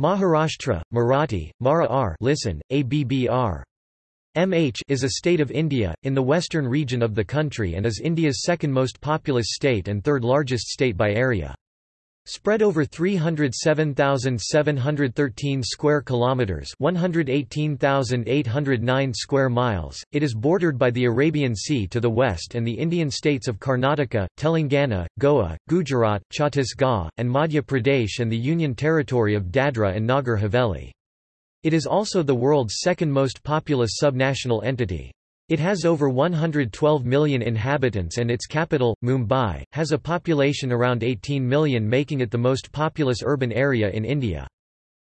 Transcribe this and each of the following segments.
Maharashtra, Marathi, Mara listen, ABBR. MH is a state of India, in the western region of the country and is India's second most populous state and third largest state by area. Spread over 307,713 square kilometers, 118,809 square miles, it is bordered by the Arabian Sea to the west and the Indian states of Karnataka, Telangana, Goa, Gujarat, Chhattisgarh, and Madhya Pradesh and the Union territory of Dadra and Nagar Haveli. It is also the world's second most populous subnational entity. It has over 112 million inhabitants and its capital, Mumbai, has a population around 18 million making it the most populous urban area in India.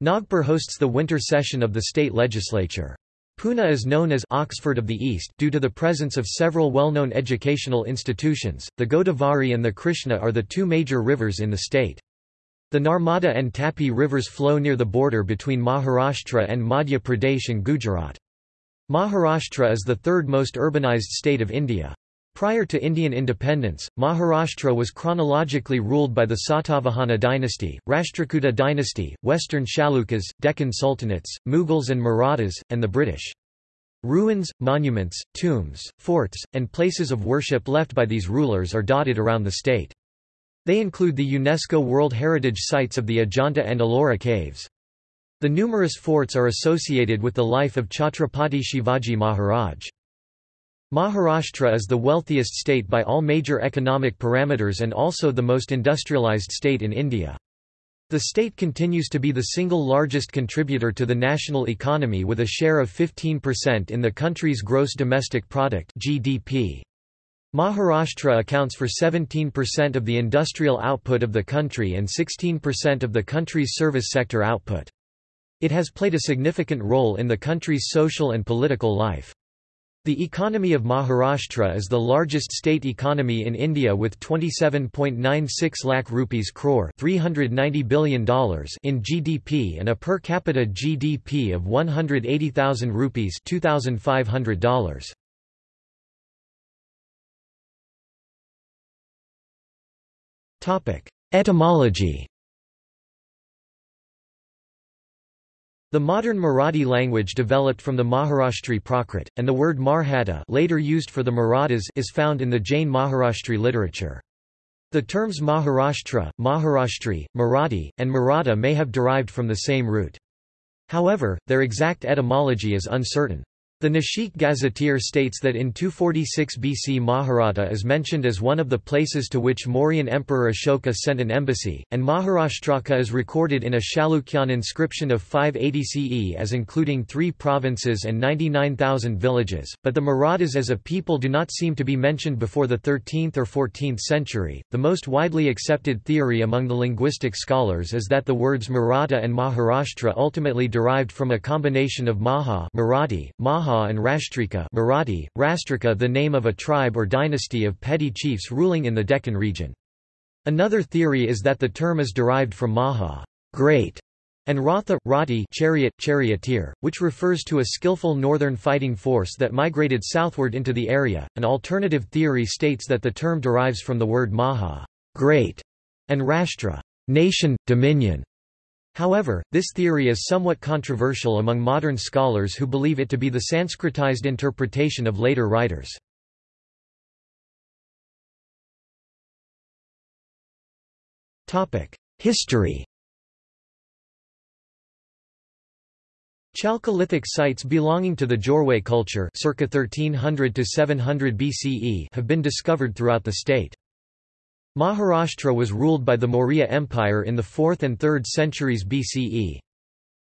Nagpur hosts the winter session of the state legislature. Pune is known as Oxford of the East due to the presence of several well-known educational institutions. The Godavari and the Krishna are the two major rivers in the state. The Narmada and Tapi rivers flow near the border between Maharashtra and Madhya Pradesh and Gujarat. Maharashtra is the third most urbanized state of India. Prior to Indian independence, Maharashtra was chronologically ruled by the Satavahana dynasty, Rashtrakuta dynasty, Western Chalukyas, Deccan Sultanates, Mughals and Marathas, and the British. Ruins, monuments, tombs, forts, and places of worship left by these rulers are dotted around the state. They include the UNESCO World Heritage Sites of the Ajanta and Ellora caves. The numerous forts are associated with the life of Chhatrapati Shivaji Maharaj. Maharashtra is the wealthiest state by all major economic parameters and also the most industrialized state in India. The state continues to be the single largest contributor to the national economy with a share of 15% in the country's gross domestic product (GDP). Maharashtra accounts for 17% of the industrial output of the country and 16% of the country's service sector output. It has played a significant role in the country's social and political life. The economy of Maharashtra is the largest state economy in India with 27.96 lakh rupees crore $390 billion in GDP and a per capita GDP of 180,000 rupees $2,500. Etymology The modern Marathi language developed from the Maharashtri Prakrit, and the word Marhatta later used for the Marathas is found in the Jain Maharashtri literature. The terms Maharashtra, Maharashtri, Marathi, and Maratha may have derived from the same root. However, their exact etymology is uncertain. The Nashik Gazetteer states that in 246 BC Maharata is mentioned as one of the places to which Mauryan Emperor Ashoka sent an embassy, and Maharashtraka is recorded in a Chalukyan inscription of 580 CE as including three provinces and 99,000 villages, but the Marathas as a people do not seem to be mentioned before the 13th or 14th century. The most widely accepted theory among the linguistic scholars is that the words Maratha and Maharashtra ultimately derived from a combination of Maha Marathi, Maha And Rashtrika Marathi, Rastrika the name of a tribe or dynasty of petty chiefs ruling in the Deccan region. Another theory is that the term is derived from Maha great", and Ratha, Rati chariot, charioteer, which refers to a skillful northern fighting force that migrated southward into the area. An alternative theory states that the term derives from the word Maha great", and Rashtra nation, dominion. However, this theory is somewhat controversial among modern scholars who believe it to be the Sanskritized interpretation of later writers. History Chalcolithic sites belonging to the Jorwe culture circa 1300 to 700 BCE have been discovered throughout the state. Maharashtra was ruled by the Maurya Empire in the 4th and 3rd centuries BCE.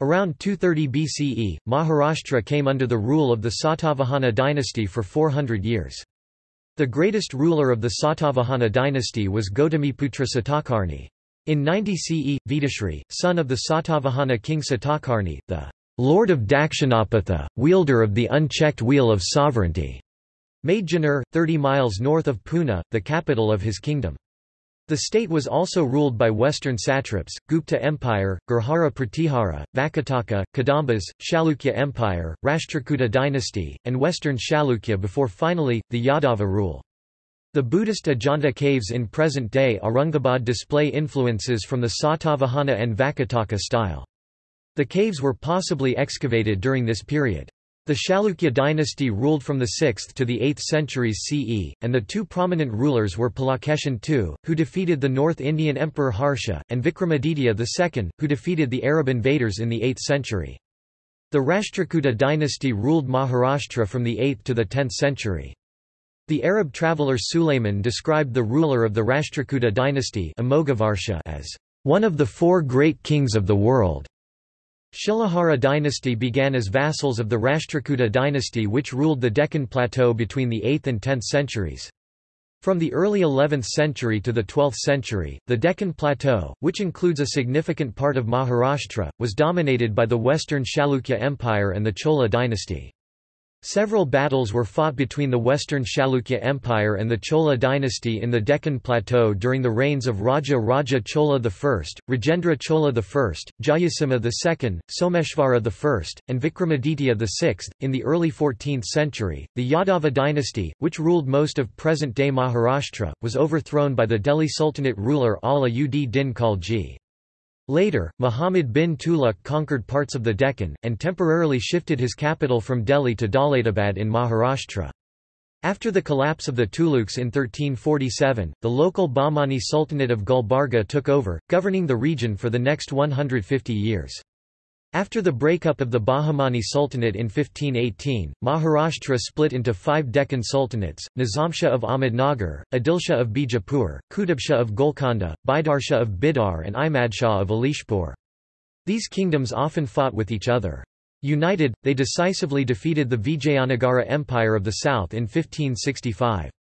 Around 230 BCE, Maharashtra came under the rule of the Satavahana dynasty for 400 years. The greatest ruler of the Satavahana dynasty was Gautamiputra Satakarni. In 90 CE, Vedishri, son of the Satavahana king Satakarni, the Lord of Dakshinapatha, wielder of the unchecked wheel of sovereignty, made Junnar, 30 miles north of Pune, the capital of his kingdom. The state was also ruled by western satraps, Gupta Empire, Gurjara Pratihara, Vakataka, Kadambas, Chalukya Empire, Rashtrakuta dynasty, and western Chalukya before finally, the Yadava rule. The Buddhist Ajanta caves in present-day Aurangabad display influences from the Satavahana and Vakataka style. The caves were possibly excavated during this period. The Chalukya dynasty ruled from the 6th to the 8th centuries CE, and the two prominent rulers were Pulakeshin II, who defeated the North Indian Emperor Harsha, and Vikramaditya II, who defeated the Arab invaders in the 8th century. The Rashtrakuta dynasty ruled Maharashtra from the 8th to the 10th century. The Arab traveller Sulayman described the ruler of the Rashtrakuta dynasty as one of the four great kings of the world. Shilahara dynasty began as vassals of the Rashtrakuta dynasty which ruled the Deccan Plateau between the 8th and 10th centuries. From the early 11th century to the 12th century, the Deccan Plateau, which includes a significant part of Maharashtra, was dominated by the Western Chalukya Empire and the Chola dynasty. Several battles were fought between the Western Chalukya Empire and the Chola dynasty in the Deccan Plateau during the reigns of Raja Raja Chola I, Rajendra Chola I, Jayasimha II, Someshvara I, and Vikramaditya VI. In the early 14th century, the Yadava dynasty, which ruled most of present-day Maharashtra, was overthrown by the Delhi Sultanate ruler Ala ud Din Khalji. Later, Muhammad bin Tughlaq conquered parts of the Deccan, and temporarily shifted his capital from Delhi to Daulatabad in Maharashtra. After the collapse of the Tughlaqs in 1347, the local Bahmani Sultanate of Gulbarga took over, governing the region for the next 150 years. After the breakup of the Bahmani Sultanate in 1518, Maharashtra split into five Deccan sultanates, Nizamshah of Ahmednagar, Adilshah of Bijapur, Qutubshah of Golconda, Baidarshah of Bidar and Imadshah of Elichpur. These kingdoms often fought with each other. United, they decisively defeated the Vijayanagara Empire of the south in 1565.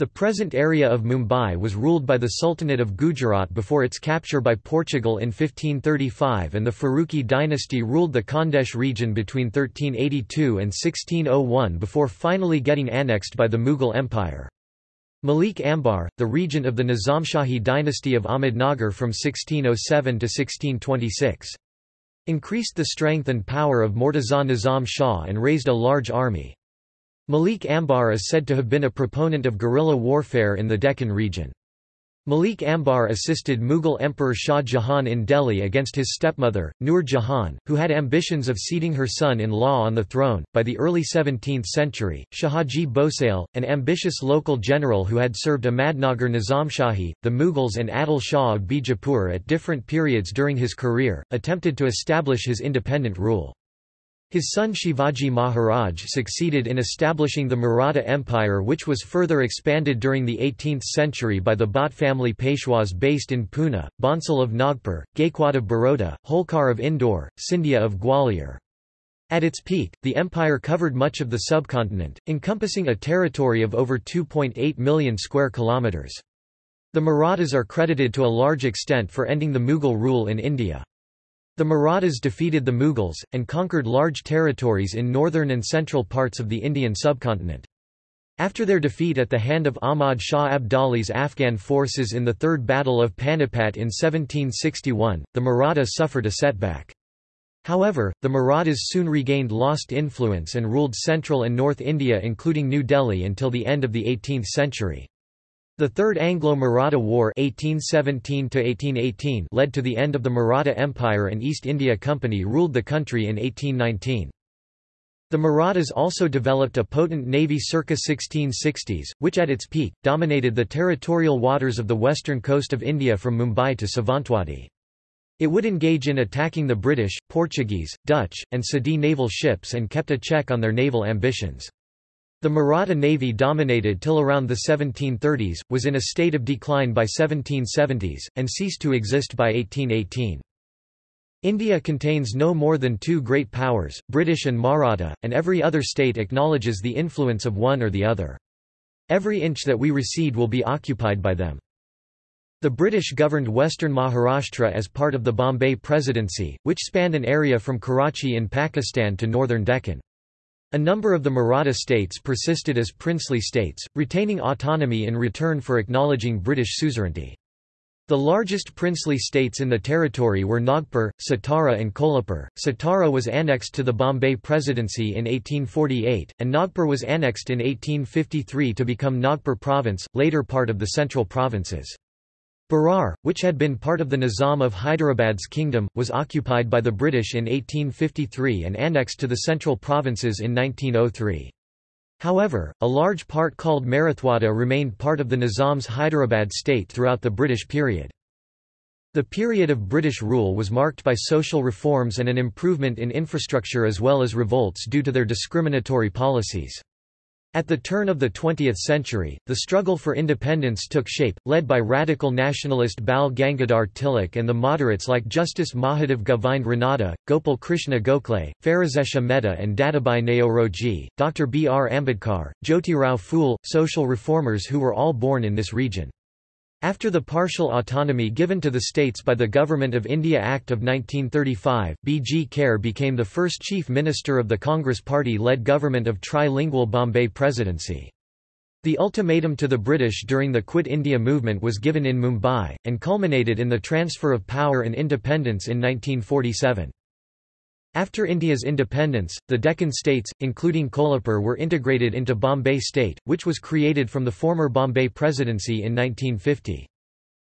The present area of Mumbai was ruled by the Sultanate of Gujarat before its capture by Portugal in 1535 and the Faruqi dynasty ruled the Khandesh region between 1382 and 1601 before finally getting annexed by the Mughal Empire. Malik Ambar, the regent of the Nizamshahi dynasty of Ahmednagar from 1607 to 1626. Increased the strength and power of Mortaza Nizam Shah and raised a large army. Malik Ambar is said to have been a proponent of guerrilla warfare in the Deccan region. Malik Ambar assisted Mughal Emperor Shah Jahan in Delhi against his stepmother, Nur Jahan, who had ambitions of seating her son-in-law on the throne. By the early 17th century, Shahaji Bhosale, an ambitious local general who had served Ahmadnagar Nizamshahi, the Mughals and Adil Shah of Bijapur at different periods during his career, attempted to establish his independent rule. His son Shivaji Maharaj succeeded in establishing the Maratha Empire which was further expanded during the 18th century by the Bhat family Peshwas based in Pune, Bhonsale of Nagpur, Gaikwad of Baroda, Holkar of Indore, Scindia of Gwalior. At its peak, the empire covered much of the subcontinent, encompassing a territory of over 2.8 million square kilometres. The Marathas are credited to a large extent for ending the Mughal rule in India. The Marathas defeated the Mughals, and conquered large territories in northern and central parts of the Indian subcontinent. After their defeat at the hand of Ahmad Shah Abdali's Afghan forces in the Third Battle of Panipat in 1761, the Marathas suffered a setback. However, the Marathas soon regained lost influence and ruled central and north India including New Delhi until the end of the 18th century. The Third Anglo-Maratha War 1817 led to the end of the Maratha Empire and East India Company ruled the country in 1819. The Marathas also developed a potent navy circa 1660s, which at its peak, dominated the territorial waters of the western coast of India from Mumbai to Savantwadi. It would engage in attacking the British, Portuguese, Dutch, and Sindhi naval ships and kept a check on their naval ambitions. The Maratha navy dominated till around the 1730s, was in a state of decline by 1770s, and ceased to exist by 1818. India contains no more than two great powers, British and Maratha, and every other state acknowledges the influence of one or the other. Every inch that we recede will be occupied by them. The British governed western Maharashtra as part of the Bombay Presidency, which spanned an area from Karachi in Pakistan to northern Deccan. A number of the Maratha states persisted as princely states, retaining autonomy in return for acknowledging British suzerainty. The largest princely states in the territory were Nagpur, Satara and Kolhapur. Satara was annexed to the Bombay Presidency in 1848, and Nagpur was annexed in 1853 to become Nagpur Province, later part of the Central Provinces. Berar, which had been part of the Nizam of Hyderabad's kingdom, was occupied by the British in 1853 and annexed to the central provinces in 1903. However, a large part called Marathwada remained part of the Nizam's Hyderabad state throughout the British period. The period of British rule was marked by social reforms and an improvement in infrastructure as well as revolts due to their discriminatory policies. At the turn of the 20th century, the struggle for independence took shape, led by radical nationalist Bal Gangadhar Tilak and the moderates like Justice Mahadev Govind Ranade, Gopal Krishna Gokhale, Pherozeshah Mehta and Dadabhai Naoroji, Dr. B. R. Ambedkar, Jyotirao Phule, social reformers who were all born in this region. After the partial autonomy given to the states by the Government of India Act of 1935, B. G. Kher became the first chief minister of the Congress Party-led government of trilingual Bombay Presidency. The ultimatum to the British during the Quit India movement was given in Mumbai, and culminated in the transfer of power and independence in 1947. After India's independence, the Deccan states, including Kolhapur were integrated into Bombay State, which was created from the former Bombay Presidency in 1950.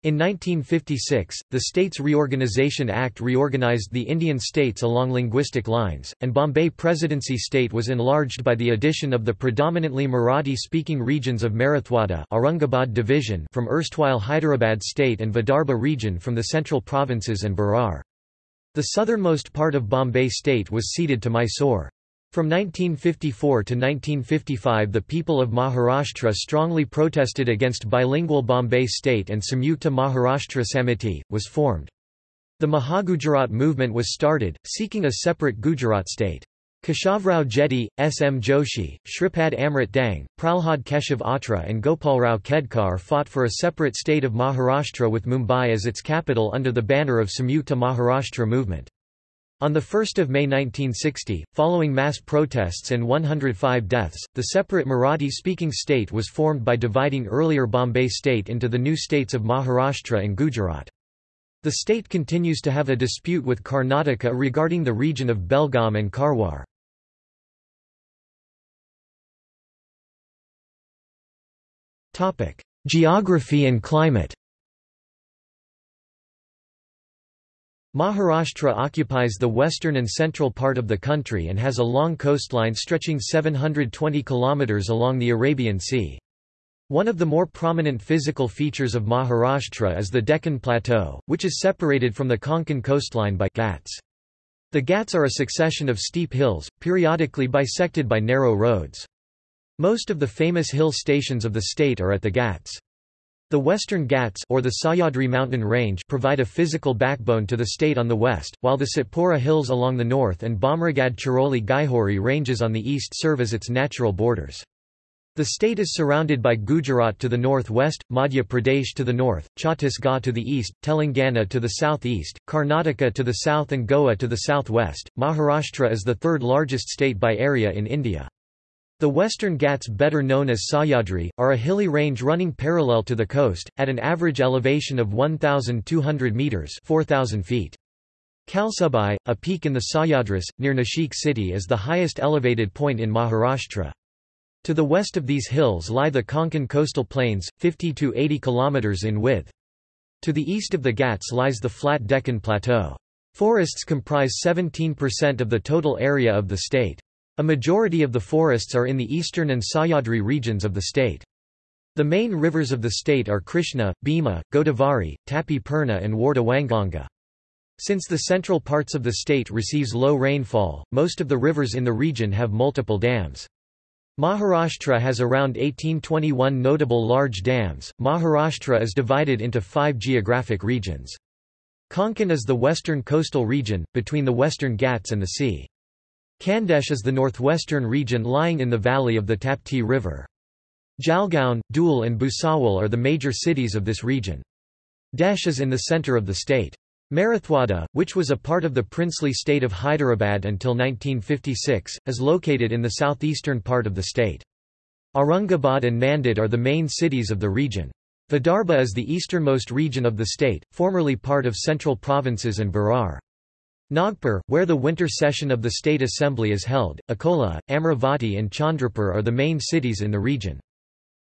In 1956, the States Reorganisation Act reorganised the Indian states along linguistic lines, and Bombay Presidency state was enlarged by the addition of the predominantly Marathi-speaking regions of Marathwada Aurangabad division from erstwhile Hyderabad state and Vidarbha region from the central provinces and Berar. The southernmost part of Bombay state was ceded to Mysore. From 1954 to 1955 the people of Maharashtra strongly protested against bilingual Bombay state and Samyukta Maharashtra Samiti, was formed. The Mahagujarat movement was started, seeking a separate Gujarat state. Keshavrao Jedhe, S. M. Joshi, Shripad Amrit Dange, Pralhad Keshav Atre and Gopalrao Khedkar fought for a separate state of Maharashtra with Mumbai as its capital under the banner of Samyukta Maharashtra movement. On 1 May 1960, following mass protests and 105 deaths, the separate Marathi-speaking state was formed by dividing earlier Bombay state into the new states of Maharashtra and Gujarat. The state continues to have a dispute with Karnataka regarding the region of Belgaum and Karwar. Geography and climate Maharashtra occupies the western and central part of the country and has a long coastline stretching 720 kilometers along the Arabian Sea. One of the more prominent physical features of Maharashtra is the Deccan Plateau, which is separated from the Konkan coastline by Ghats. The Ghats are a succession of steep hills, periodically bisected by narrow roads. Most of the famous hill stations of the state are at the Ghats. The Western Ghats or the Sahyadri mountain range provide a physical backbone to the state on the west, while the Satpura hills along the north and Bomragad Chiroli Gaihori ranges on the east serve as its natural borders. The state is surrounded by Gujarat to the northwest, Madhya Pradesh to the north, Chhattisgarh to the east, Telangana to the southeast, Karnataka to the south and Goa to the southwest. Maharashtra is the third largest state by area in India. The Western Ghats better known as Sahyadri, are a hilly range running parallel to the coast, at an average elevation of 1,200 metres 4,000 feet. Kalsubai, a peak in the Sahyadris, near Nashik city is the highest elevated point in Maharashtra. To the west of these hills lie the Konkan coastal plains, 50 to 80 km in width. To the east of the Ghats lies the flat Deccan Plateau. Forests comprise 17% of the total area of the state. A majority of the forests are in the eastern and Sahyadri regions of the state. The main rivers of the state are Krishna, Bhima, Godavari, Tapi Purna and Wardha Wainganga. Since the central parts of the state receives low rainfall, most of the rivers in the region have multiple dams. Maharashtra has around 1821 notable large dams. Maharashtra is divided into five geographic regions. Konkan is the western coastal region, between the western Ghats and the sea. Khandesh is the northwestern region lying in the valley of the Tapti River. Jalgaon, Dhule and Bhusawal are the major cities of this region. Desh is in the center of the state. Marathwada, which was a part of the princely state of Hyderabad until 1956, is located in the southeastern part of the state. Aurangabad and Nanded are the main cities of the region. Vidarbha is the easternmost region of the state, formerly part of central provinces and Berar. Nagpur, where the winter session of the State Assembly is held, Akola, Amravati and Chandrapur are the main cities in the region.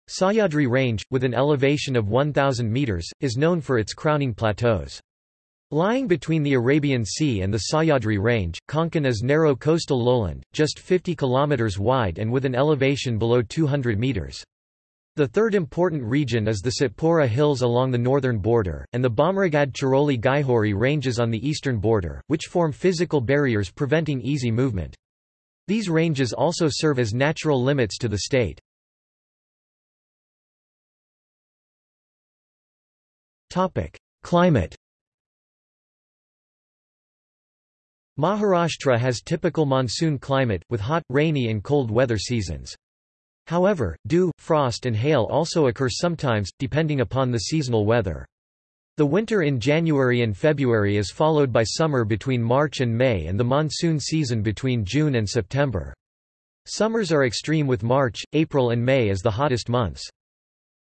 Sahyadri Range, with an elevation of 1,000 metres, is known for its crowning plateaus. Lying between the Arabian Sea and the Sahyadri Range, Konkan is narrow coastal lowland, just 50 km wide and with an elevation below 200 metres. The third important region is the Satpura Hills along the northern border, and the Bamragad Chiroli Gaihori ranges on the eastern border, which form physical barriers preventing easy movement. These ranges also serve as natural limits to the state. Climate Maharashtra has typical monsoon climate, with hot, rainy and cold weather seasons. However, dew, frost and hail also occur sometimes, depending upon the seasonal weather. The winter in January and February is followed by summer between March and May and the monsoon season between June and September. Summers are extreme with March, April and May as the hottest months.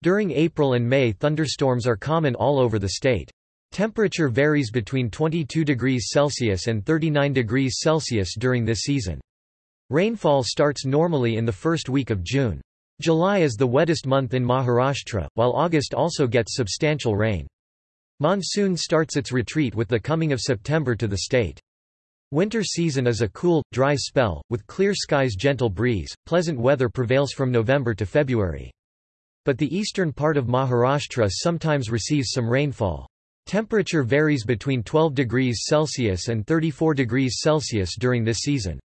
During April and May thunderstorms are common all over the state. Temperature varies between 22 degrees Celsius and 39 degrees Celsius during this season. Rainfall starts normally in the first week of June. July is the wettest month in Maharashtra, while August also gets substantial rain. Monsoon starts its retreat with the coming of September to the state. Winter season is a cool, dry spell, with clear skies gentle breeze, pleasant weather prevails from November to February. But the eastern part of Maharashtra sometimes receives some rainfall. Temperature varies between 12 degrees Celsius and 34 degrees Celsius during this season.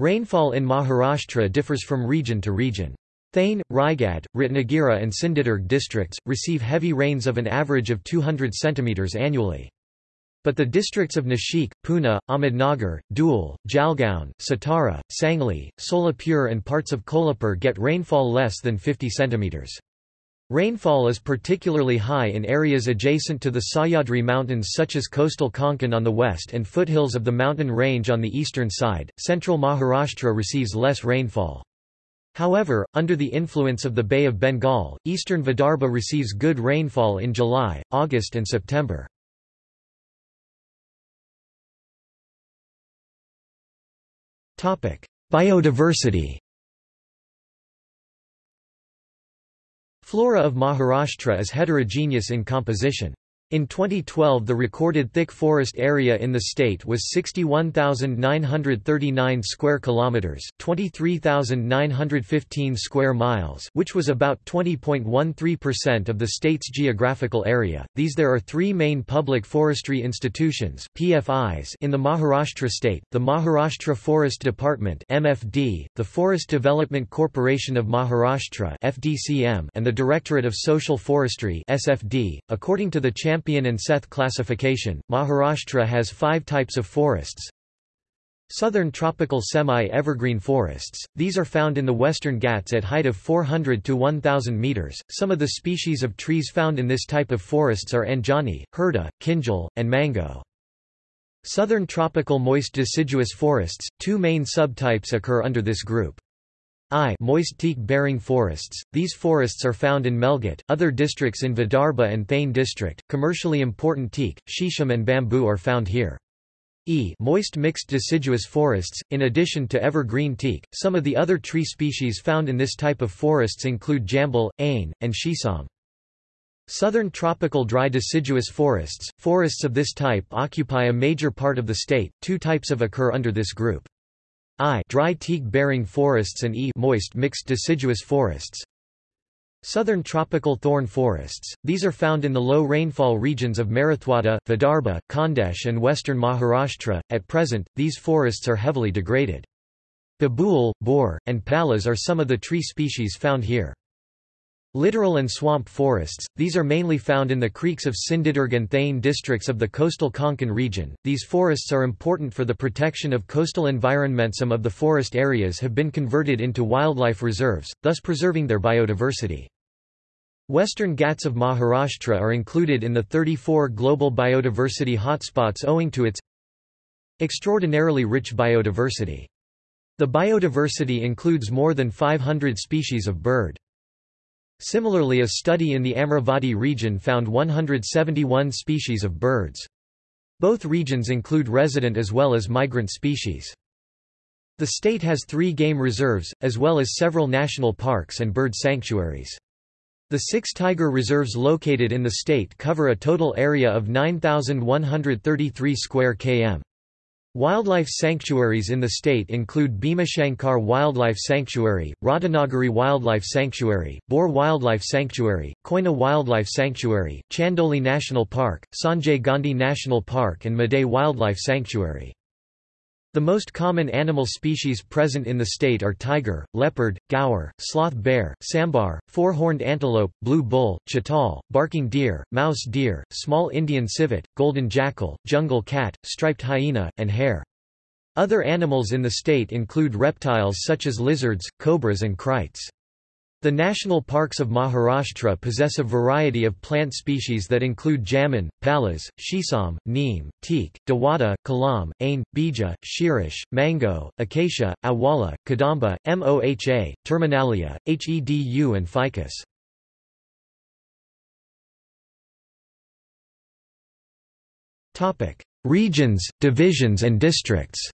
Rainfall in Maharashtra differs from region to region. Thane, Raigad, Ratnagiri and Sindhudurg districts, receive heavy rains of an average of 200 cm annually. But the districts of Nashik, Pune, Ahmednagar, Dhule, Jalgaon, Satara, Sangli, Solapur and parts of Kolhapur get rainfall less than 50 centimeters. Rainfall is particularly high in areas adjacent to the Sahyadri Mountains such as coastal Konkan on the west and foothills of the mountain range on the eastern side. Central Maharashtra receives less rainfall. However, under the influence of the Bay of Bengal, eastern Vidarbha receives good rainfall in July, August and September. Biodiversity Flora of Maharashtra is heterogeneous in composition. In 2012 the recorded thick forest area in the state was 61,939 square kilometers, 23,915 square miles, which was about 20.13% of the state's geographical area. These there are 3 main public forestry institutions, PFIs, in the Maharashtra state: the Maharashtra Forest Department (MFD), the Forest Development Corporation of Maharashtra (FDCM), and the Directorate of Social Forestry (SFD). According to the Champion Champion and Seth classification, Maharashtra has five types of forests. Southern tropical semi-evergreen forests, these are found in the western Ghats at height of 400 to 1000 meters. Some of the species of trees found in this type of forests are anjani, herda, kinjal, and mango. Southern tropical moist deciduous forests, two main subtypes occur under this group. I moist teak-bearing forests. These forests are found in Melghat, other districts in Vidarbha and Thane district. Commercially important teak, shisham and bamboo are found here. E moist mixed deciduous forests. In addition to evergreen teak, some of the other tree species found in this type of forests include jambal, ain, and shisam. Southern tropical dry deciduous forests. Forests of this type occupy a major part of the state. Two types of occur under this group. I dry teak-bearing forests and E moist mixed deciduous forests. Southern tropical thorn forests, these are found in the low rainfall regions of Marathwada, Vidarbha, Khandesh and western Maharashtra. At present, these forests are heavily degraded. Babool, boar, and palas are some of the tree species found here. Littoral and swamp forests, these are mainly found in the creeks of Sindhudurg and Thane districts of the coastal Konkan region. These forests are important for the protection of coastal environment. Some of the forest areas have been converted into wildlife reserves, thus preserving their biodiversity. Western Ghats of Maharashtra are included in the 34 global biodiversity hotspots owing to its extraordinarily rich biodiversity. The biodiversity includes more than 500 species of bird. Similarly a study in the Amravati region found 171 species of birds. Both regions include resident as well as migrant species. The state has three game reserves, as well as several national parks and bird sanctuaries. The six tiger reserves located in the state cover a total area of 9,133 square km. Wildlife sanctuaries in the state include Bhimashankar Wildlife Sanctuary, Radhanagari Wildlife Sanctuary, Bor Wildlife Sanctuary, Koyna Wildlife Sanctuary, Chandoli National Park, Sanjay Gandhi National Park and Madey Wildlife Sanctuary. The most common animal species present in the state are tiger, leopard, gaur, sloth bear, sambar, four-horned antelope, blue bull, chital, barking deer, mouse deer, small Indian civet, golden jackal, jungle cat, striped hyena, and hare. Other animals in the state include reptiles such as lizards, cobras and kraits. The national parks of Maharashtra possess a variety of plant species that include jamun, palas, shisam, neem, teak, dawada, kalam, ain, bija, shirish, mango, acacia, awala, kadamba, moha, terminalia, hedu and ficus. Regions, divisions and districts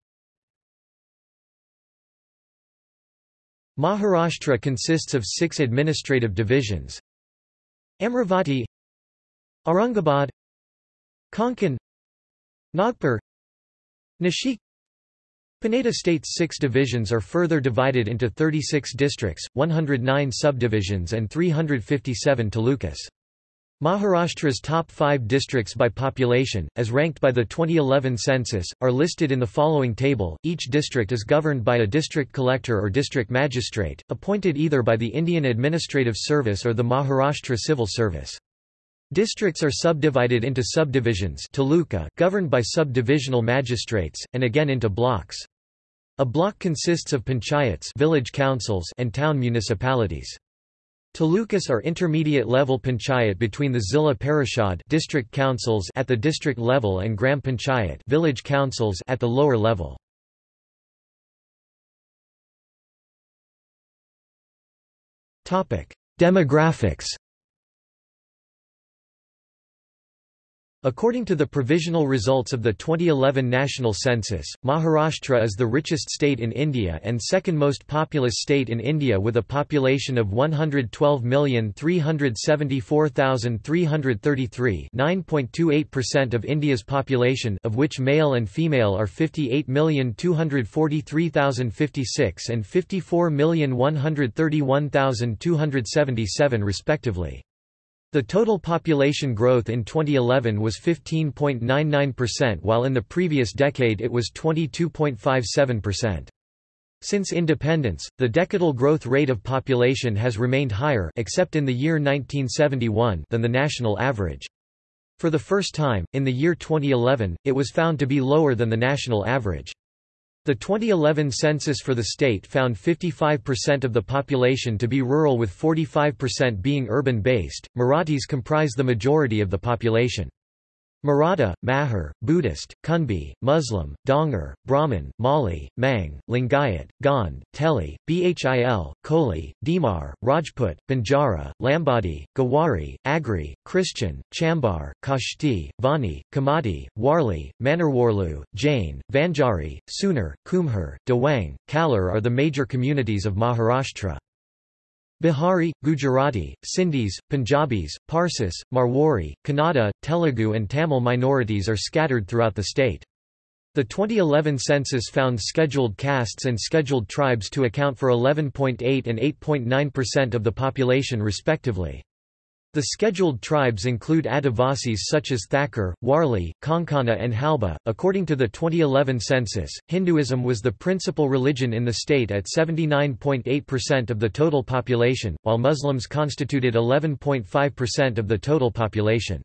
Maharashtra consists of six administrative divisions Amravati Aurangabad Konkan Nagpur Nashik Paneda state's six divisions are further divided into 36 districts, 109 subdivisions and 357 talukas. Maharashtra's top five districts by population, as ranked by the 2011 census, are listed in the following table. Each district is governed by a district collector or district magistrate, appointed either by the Indian Administrative Service or the Maharashtra Civil Service. Districts are subdivided into subdivisions taluka governed by subdivisional magistrates, and again into blocks. A block consists of panchayats village councils and town municipalities. Talukas are intermediate-level panchayat between the Zilla Parishad district councils at the district level and Gram Panchayat village councils at the lower level. Demographics According to the provisional results of the 2011 national census, Maharashtra is the richest state in India and second most populous state in India with a population of 112,374,333 9.28% of India's population of which male and female are 58,243,056 and 54,131,277 respectively. The total population growth in 2011 was 15.99% while in the previous decade it was 22.57%. Since independence, the decadal growth rate of population has remained higher except in the year 1971 than the national average. For the first time, in the year 2011, it was found to be lower than the national average. The 2011 census for the state found 55% of the population to be rural with 45% being urban-based. Marathis comprise the majority of the population. Maratha, Mahar, Buddhist, Kunbi, Muslim, Dhangar, Brahmin, Mali, Mang, Lingayat, Gond, Teli, Bhil, Koli, Dimar, Rajput, Banjara, Lambadi, Gawari, Agri, Christian, Chambar, Kashti, Vani, Kamadi, Warli, Manarwarlu, Jain, Vanjari, Sunar, Kumhar, Dewang, Kalar are the major communities of Maharashtra. Bihari, Gujarati, Sindhis, Punjabis, Parsis, Marwari, Kannada, Telugu and Tamil minorities are scattered throughout the state. The 2011 census found scheduled castes and scheduled tribes to account for 11.8 and 8.9% of the population respectively. The scheduled tribes include Adivasis such as Thakur, Warli, Konkana, and Halba. According to the 2011 census, Hinduism was the principal religion in the state at 79.8% of the total population, while Muslims constituted 11.5% of the total population.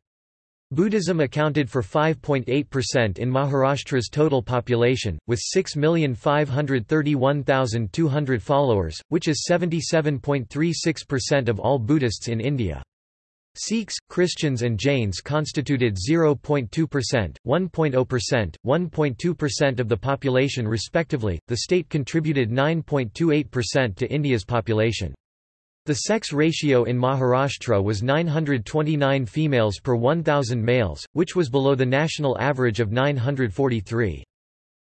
Buddhism accounted for 5.8% in Maharashtra's total population, with 6,531,200 followers, which is 77.36% of all Buddhists in India. Sikhs, Christians and Jains constituted 0.2%, 1.0%, 1.2% of the population respectively. The state contributed 9.28% to India's population. The sex ratio in Maharashtra was 929 females per 1000 males, which was below the national average of 943.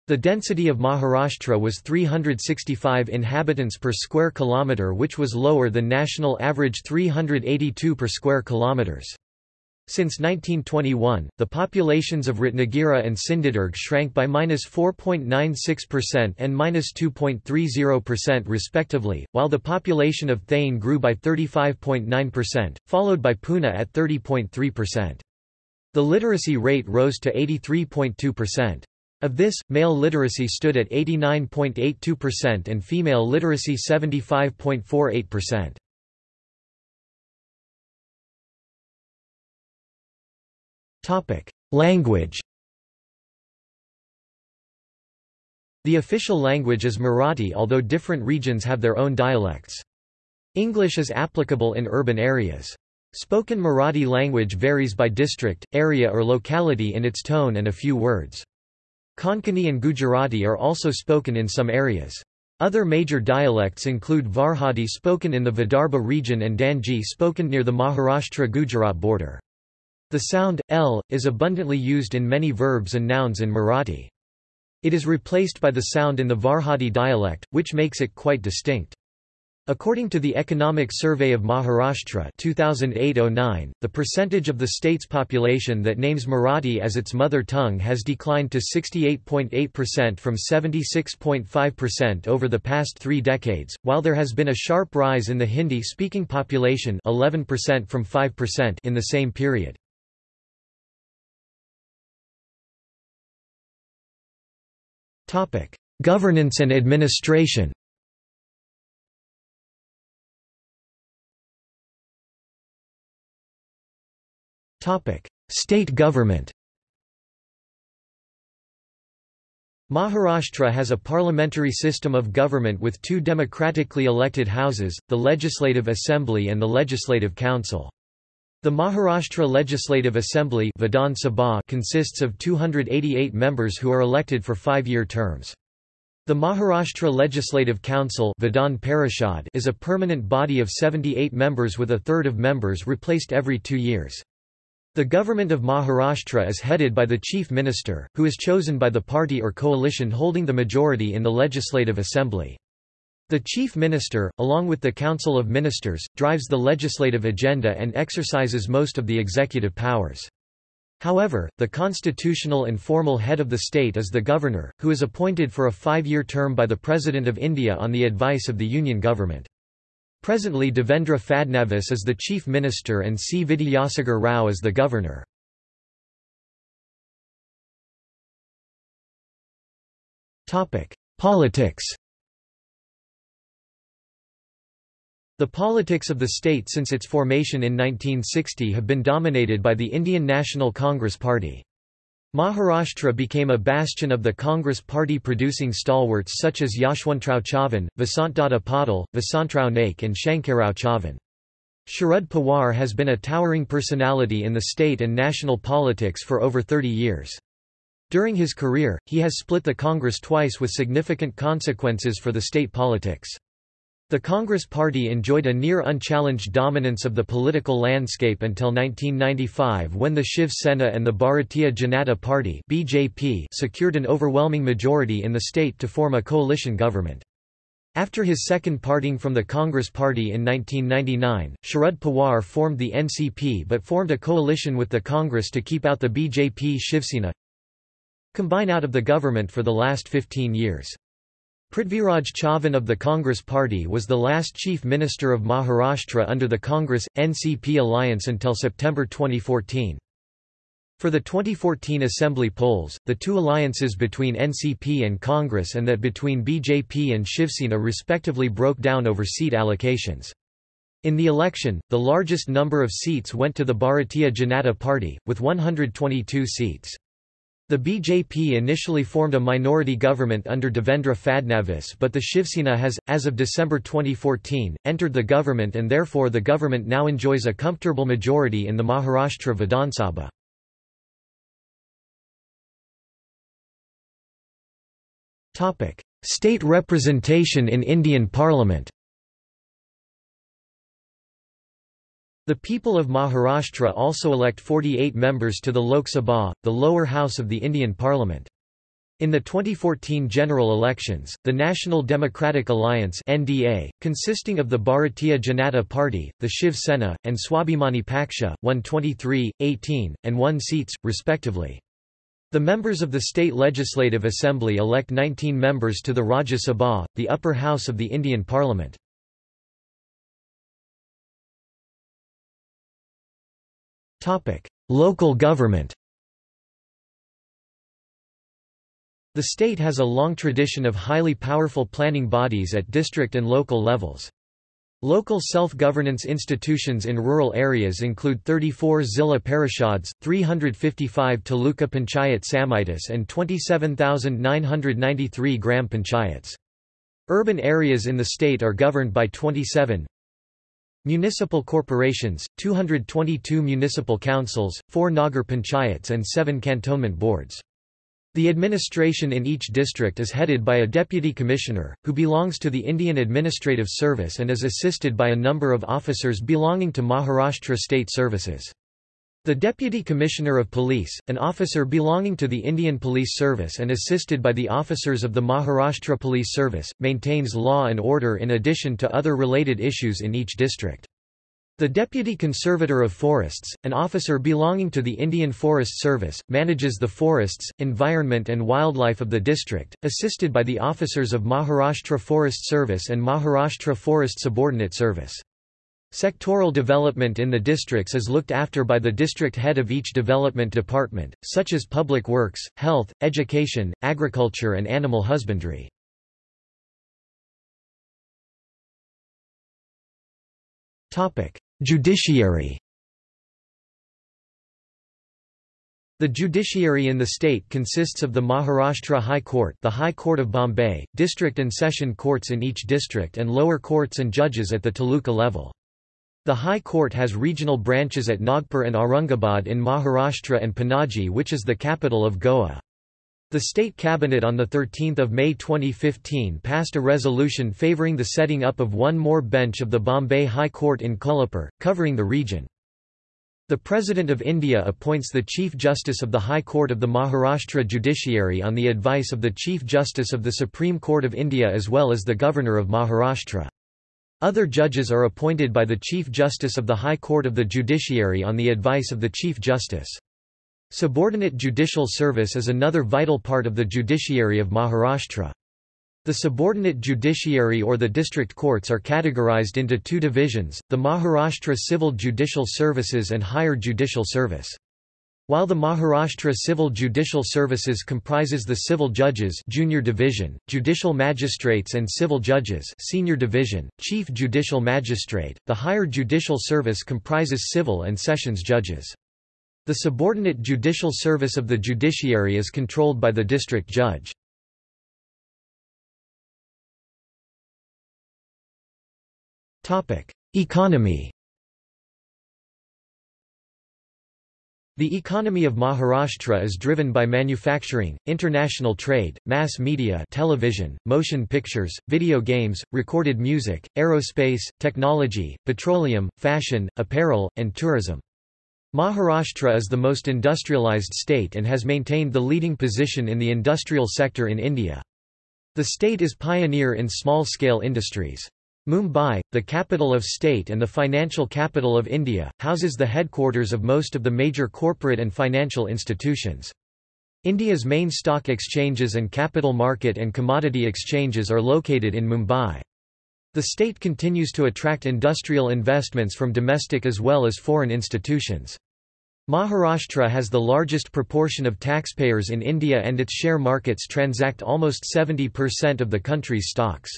The density of Maharashtra was 365 inhabitants per square kilometre which was lower than national average 382 per square kilometres. Since 1921, the populations of Ratnagiri and Sindhudurg shrank by -4.96% and -2.30% respectively, while the population of Thane grew by 35.9%, followed by Pune at 30.3%. The literacy rate rose to 83.2%. Of this, male literacy stood at 89.82% and female literacy 75.48%. Topic: Language. The official language is Marathi although different regions have their own dialects. English is applicable in urban areas. Spoken Marathi language varies by district, area or locality in its tone and a few words. Konkani and Gujarati are also spoken in some areas. Other major dialects include Varhadi spoken in the Vidarbha region and Dangi spoken near the Maharashtra-Gujarat border. The sound, l, is abundantly used in many verbs and nouns in Marathi. It is replaced by the sound in the Varhadi dialect, which makes it quite distinct. According to the Economic Survey of Maharashtra 2008-09, the percentage of the state's population that names Marathi as its mother tongue has declined to 68.8% from 76.5% over the past three decades, while there has been a sharp rise in the Hindi-speaking population 11% from 5% in the same period. Governance and administration State government Maharashtra has a parliamentary system of government with two democratically elected houses, the Legislative Assembly and the Legislative Council. The Maharashtra Legislative Assembly Vidhan Sabha consists of 288 members who are elected for five-year terms. The Maharashtra Legislative Council Vidhan Parishad is a permanent body of 78 members with a third of members replaced every two years. The government of Maharashtra is headed by the Chief Minister, who is chosen by the party or coalition holding the majority in the Legislative Assembly. The Chief Minister, along with the Council of Ministers, drives the legislative agenda and exercises most of the executive powers. However, the constitutional and formal head of the state is the governor, who is appointed for a five-year term by the President of India on the advice of the Union government. Presently Devendra Fadnavis is the chief minister and C. Vidyasagar Rao is the governor. Politics The politics of the state since its formation in 1960 have been dominated by the Indian National Congress Party. Maharashtra became a bastion of the Congress Party producing stalwarts such as Yashwantrao Chavan, Vasantdada Patil, Vasantrao Naik and Shankarrao Chavan. Sharad Pawar has been a towering personality in the state and national politics for over 30 years. During his career, he has split the Congress twice with significant consequences for the state politics. The Congress Party enjoyed a near unchallenged dominance of the political landscape until 1995 when the Shiv Sena and the Bharatiya Janata Party (BJP) secured an overwhelming majority in the state to form a coalition government. After his second parting from the Congress Party in 1999, Sharad Pawar formed the NCP but formed a coalition with the Congress to keep out the BJP Shiv Sena. combine out of the government for the last 15 years. Prithviraj Chavan of the Congress Party was the last chief minister of Maharashtra under the Congress-NCP alliance until September 2014. For the 2014 assembly polls, the two alliances between NCP and Congress and that between BJP and Shivsena respectively broke down over seat allocations. In the election, the largest number of seats went to the Bharatiya Janata Party, with 122 seats. The BJP initially formed a minority government under Devendra Fadnavis but the Shivsena has, as of December 2014, entered the government and therefore the government now enjoys a comfortable majority in the Maharashtra Vidhan Sabha. State representation in Indian Parliament The people of Maharashtra also elect 48 members to the Lok Sabha, the lower house of the Indian Parliament. In the 2014 general elections, the National Democratic Alliance (NDA), consisting of the Bharatiya Janata Party, the Shiv Sena, and Swabhimani Paksha, won 23, 18, and 1 seats, respectively. The members of the state legislative assembly elect 19 members to the Rajya Sabha, the upper house of the Indian parliament. Local government The state has a long tradition of highly powerful planning bodies at district and local levels. Local self-governance institutions in rural areas include 34 Zilla Parishads, 355 Taluka Panchayat Samitis and 27,993 Gram Panchayats. Urban areas in the state are governed by 27 Municipal corporations, 222 municipal councils, 4 Nagar Panchayats and 7 cantonment boards. The administration in each district is headed by a deputy commissioner, who belongs to the Indian Administrative Service and is assisted by a number of officers belonging to Maharashtra State Services. The Deputy Commissioner of Police, an officer belonging to the Indian Police Service and assisted by the officers of the Maharashtra Police Service, maintains law and order in addition to other related issues in each district. The Deputy Conservator of Forests, an officer belonging to the Indian Forest Service, manages the forests, environment and wildlife of the district, assisted by the officers of Maharashtra Forest Service and Maharashtra Forest Subordinate Service. Sectoral development in the districts is looked after by the district head of each development department, such as public works, health, education, agriculture and animal husbandry. Judiciary The judiciary in the state consists of the Maharashtra High Court the High Court of Bombay, district and session courts in each district and lower courts and judges at the taluka level. The High Court has regional branches at Nagpur and Aurangabad in Maharashtra and Panaji which is the capital of Goa. The State Cabinet on 13 May 2015 passed a resolution favouring the setting up of one more bench of the Bombay High Court in Kolhapur, covering the region. The President of India appoints the Chief Justice of the High Court of the Maharashtra Judiciary on the advice of the Chief Justice of the Supreme Court of India as well as the Governor of Maharashtra. Other judges are appointed by the Chief Justice of the High Court of the Judiciary on the advice of the Chief Justice. Subordinate judicial service is another vital part of the judiciary of Maharashtra. The subordinate judiciary or the district courts are categorized into two divisions, the Maharashtra Civil Judicial Services and Higher Judicial Service. While the Maharashtra Civil Judicial Services comprises the civil judges junior division, judicial magistrates and civil judges senior division, chief judicial magistrate, the higher judicial service comprises civil and sessions judges. The subordinate judicial service of the judiciary is controlled by the district judge. Economy The economy of Maharashtra is driven by manufacturing, international trade, mass media television, motion pictures, video games, recorded music, aerospace, technology, petroleum, fashion, apparel, and tourism. Maharashtra is the most industrialized state and has maintained the leading position in the industrial sector in India. The state is pioneer in small-scale industries. Mumbai, the capital of state and the financial capital of India, houses the headquarters of most of the major corporate and financial institutions. India's main stock exchanges and capital market and commodity exchanges are located in Mumbai. The state continues to attract industrial investments from domestic as well as foreign institutions. Maharashtra has the largest proportion of taxpayers in India and its share markets transact almost 70% of the country's stocks.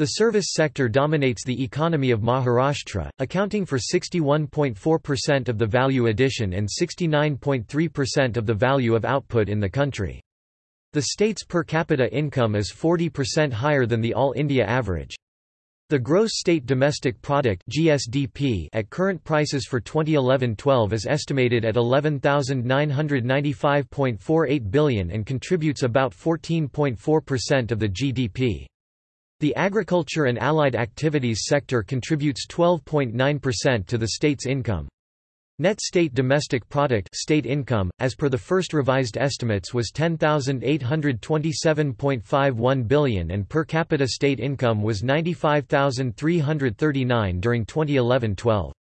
The service sector dominates the economy of Maharashtra, accounting for 61.4% of the value addition and 69.3% of the value of output in the country. The state's per capita income is 40% higher than the All India average. The gross state domestic product (GSDP) at current prices for 2011-12 is estimated at 11,995.48 billion and contributes about 14.4% of the GDP. The agriculture and allied activities sector contributes 12.9% to the state's income. Net state domestic product state income, as per the first revised estimates was 10,827.51 billion and per capita state income was 95,339 during 2011-12.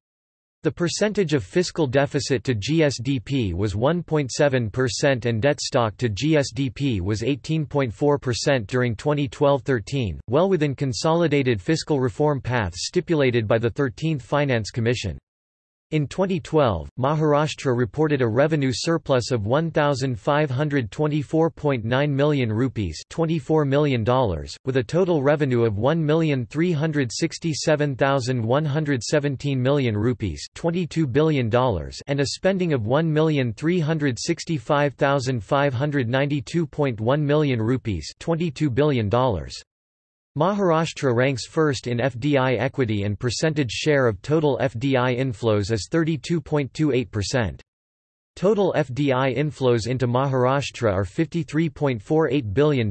The percentage of fiscal deficit to GSDP was 1.7% and debt stock to GSDP was 18.4% during 2012-13, well within consolidated fiscal reform paths stipulated by the 13th Finance Commission. In 2012, Maharashtra reported a revenue surplus of 1524.9 million rupees, $24 million, with a total revenue of 1,367,117 million rupees, $22 billion, and a spending of 1,365,592.1 million rupees, $22 billion. Maharashtra ranks first in FDI equity and percentage share of total FDI inflows as 32.28%. Total FDI inflows into Maharashtra are $53.48 billion.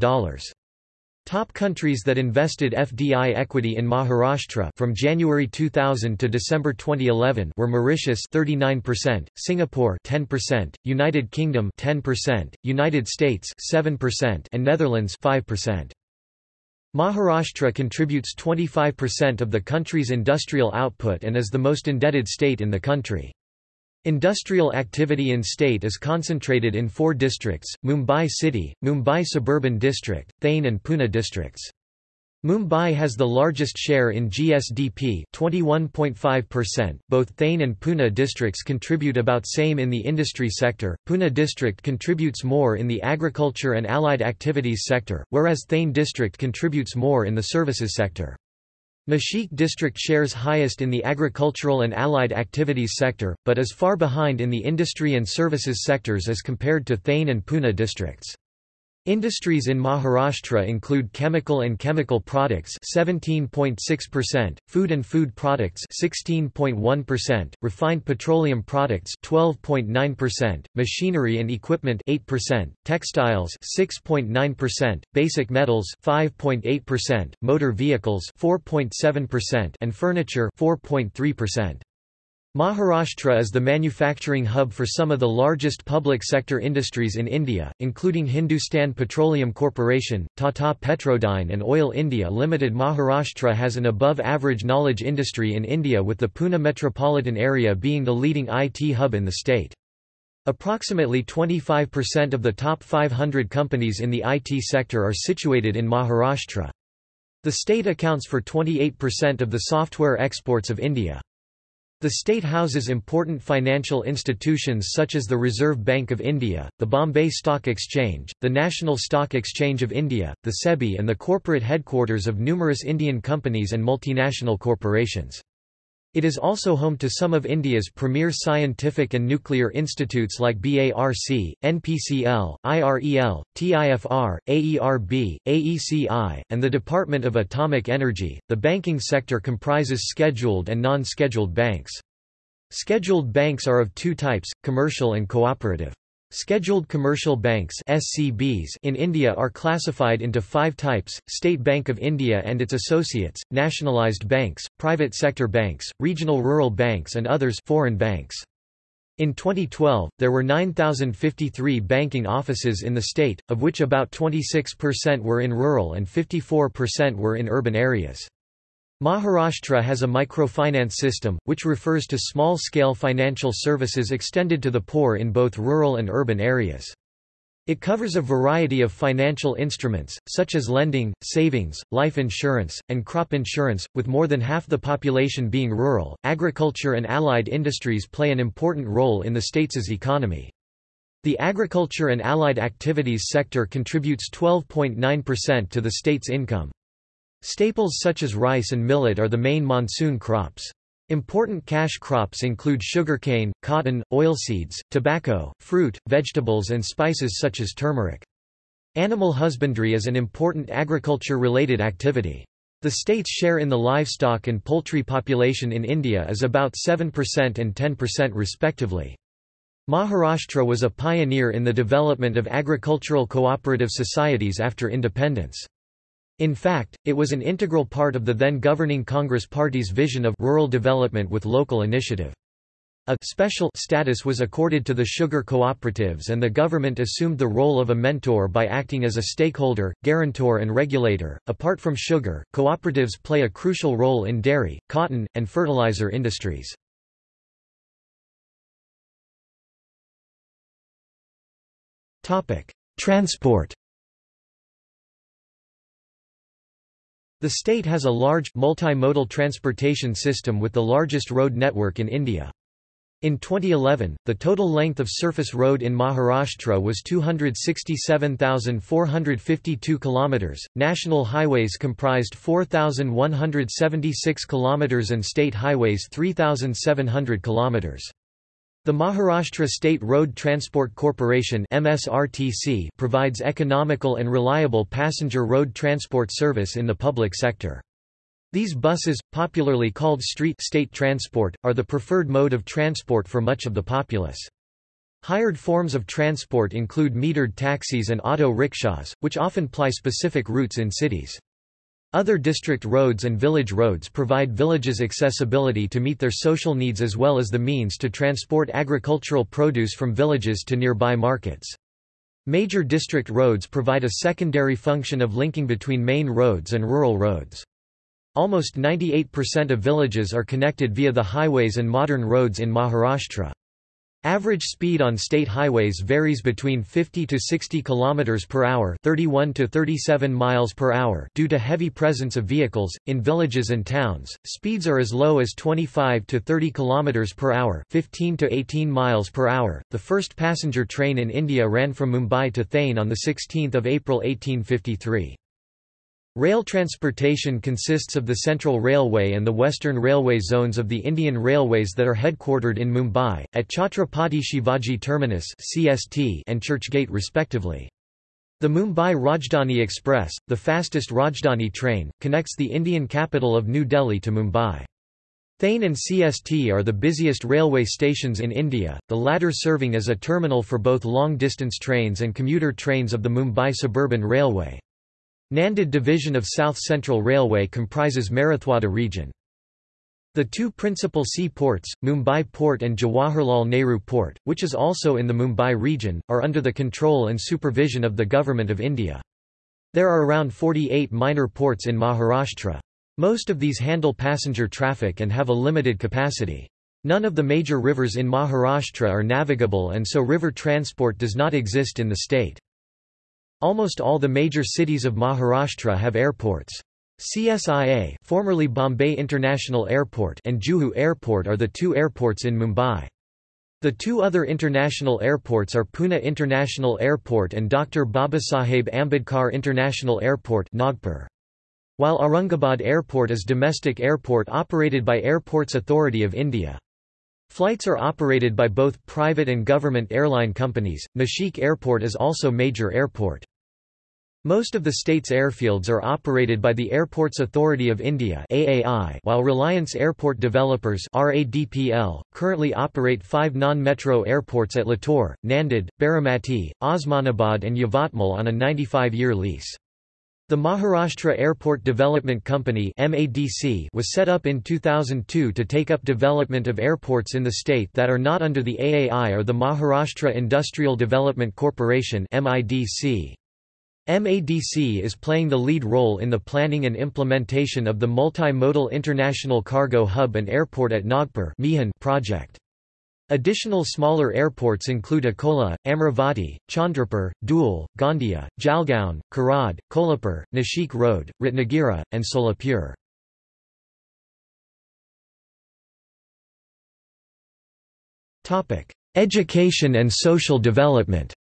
Top countries that invested FDI equity in Maharashtra from January 2000 to December 2011 were Mauritius 39%, Singapore 10%, United Kingdom 10%, United States 7% and Netherlands 5%. Maharashtra contributes 25% of the country's industrial output and is the most indebted state in the country. Industrial activity in state is concentrated in four districts, Mumbai City, Mumbai Suburban District, Thane and Pune districts. Mumbai has the largest share in GSDP 21.5%. Both Thane and Pune districts contribute about same in the industry sector. Pune district contributes more in the agriculture and allied activities sector, whereas Thane district contributes more in the services sector. Nashik district shares highest in the agricultural and allied activities sector, but is far behind in the industry and services sectors as compared to Thane and Pune districts. Industries in Maharashtra include chemical and chemical products 17.6%, food and food products 16.1%, refined petroleum products 12.9%, machinery and equipment 8%, textiles 6.9%, basic metals 5.8%, motor vehicles 4.7% and furniture 4.3%. Maharashtra is the manufacturing hub for some of the largest public sector industries in India, including Hindustan Petroleum Corporation, Tata Petrodyne and Oil India Limited. Maharashtra has an above-average knowledge industry in India with the Pune metropolitan area being the leading IT hub in the state. Approximately 25% of the top 500 companies in the IT sector are situated in Maharashtra. The state accounts for 28% of the software exports of India. The state houses important financial institutions such as the Reserve Bank of India, the Bombay Stock Exchange, the National Stock Exchange of India, the SEBI and the corporate headquarters of numerous Indian companies and multinational corporations. It is also home to some of India's premier scientific and nuclear institutes like BARC, NPCL, IREL, TIFR, AERB, AECI, and the Department of Atomic Energy. The banking sector comprises scheduled and non scheduled banks. Scheduled banks are of two types commercial and cooperative. Scheduled commercial banks SCBs in India are classified into five types, State Bank of India and its associates, nationalised banks, private sector banks, regional rural banks and others foreign banks. In 2012, there were 9,053 banking offices in the state, of which about 26% were in rural and 54% were in urban areas. Maharashtra has a microfinance system, which refers to small-scale financial services extended to the poor in both rural and urban areas. It covers a variety of financial instruments, such as lending, savings, life insurance, and crop insurance, with more than half the population being rural. Agriculture and allied industries play an important role in the state's economy. The agriculture and allied activities sector contributes 12.9% to the state's income. Staples such as rice and millet are the main monsoon crops. Important cash crops include sugarcane, cotton, oilseeds, tobacco, fruit, vegetables and spices such as turmeric. Animal husbandry is an important agriculture-related activity. The state's share in the livestock and poultry population in India is about 7% and 10% respectively. Maharashtra was a pioneer in the development of agricultural cooperative societies after independence. In fact, it was an integral part of the then governing Congress Party's vision of rural development with local initiative. A special status was accorded to the sugar cooperatives and the government assumed the role of a mentor by acting as a stakeholder, guarantor and regulator. Apart from sugar, cooperatives play a crucial role in dairy, cotton, and fertilizer industries. Transport The state has a large, multimodal transportation system with the largest road network in India. In 2011, the total length of surface road in Maharashtra was 267,452 kilometers. National highways comprised 4,176 kilometers and state highways 3,700 kilometers. The Maharashtra State Road Transport Corporation MSRTC provides economical and reliable passenger road transport service in the public sector. These buses, popularly called street state transport, are the preferred mode of transport for much of the populace. Hired forms of transport include metered taxis and auto rickshaws, which often ply specific routes in cities. Other district roads and village roads provide villages accessibility to meet their social needs as well as the means to transport agricultural produce from villages to nearby markets. Major district roads provide a secondary function of linking between main roads and rural roads. Almost 98% of villages are connected via the highways and modern roads in Maharashtra. Average speed on state highways varies between 50 to 60 km per hour, 31 to 37 miles per hour due to heavy presence of vehicles in villages and towns. Speeds are as low as 25 to 30 km per hour, 15 to 18 miles per hour. The first passenger train in India ran from Mumbai to Thane on the 16th of April 1853. Rail transportation consists of the Central Railway and the Western Railway zones of the Indian Railways that are headquartered in Mumbai, at Chhatrapati Shivaji Terminus and Churchgate respectively. The Mumbai Rajdhani Express, the fastest Rajdhani train, connects the Indian capital of New Delhi to Mumbai. Thane and CST are the busiest railway stations in India, the latter serving as a terminal for both long-distance trains and commuter trains of the Mumbai Suburban Railway. Nanded division of South Central Railway comprises Marathwada region. The two principal sea ports, Mumbai Port and Jawaharlal Nehru Port, which is also in the Mumbai region, are under the control and supervision of the Government of India. There are around 48 minor ports in Maharashtra. Most of these handle passenger traffic and have a limited capacity. None of the major rivers in Maharashtra are navigable and so river transport does not exist in the state. Almost all the major cities of Maharashtra have airports. CSIA formerly Bombay International Airport and Juhu Airport are the two airports in Mumbai. The two other international airports are Pune International Airport and Dr. Babasaheb Ambedkar International Airport Nagpur. While Aurangabad Airport is domestic airport operated by Airports Authority of India. Flights are operated by both private and government airline companies. Nashik Airport is also major airport. Most of the state's airfields are operated by the Airports Authority of India (AAI), while Reliance Airport Developers (RADPL) currently operate five non-metro airports at Latur, Nanded, Baramati, Osmanabad, and Yavatmal on a 95-year lease. The Maharashtra Airport Development Company was set up in 2002 to take up development of airports in the state that are not under the AAI or the Maharashtra Industrial Development Corporation MADC is playing the lead role in the planning and implementation of the Multimodal International Cargo Hub and Airport at Nagpur project. Additional smaller airports include Akola, Amravati, Chandrapur, Dhule, Gondia, Jalgaon, Karad, Kolhapur, Nashik Road, Ratnagiri, and Solapur. Education and social development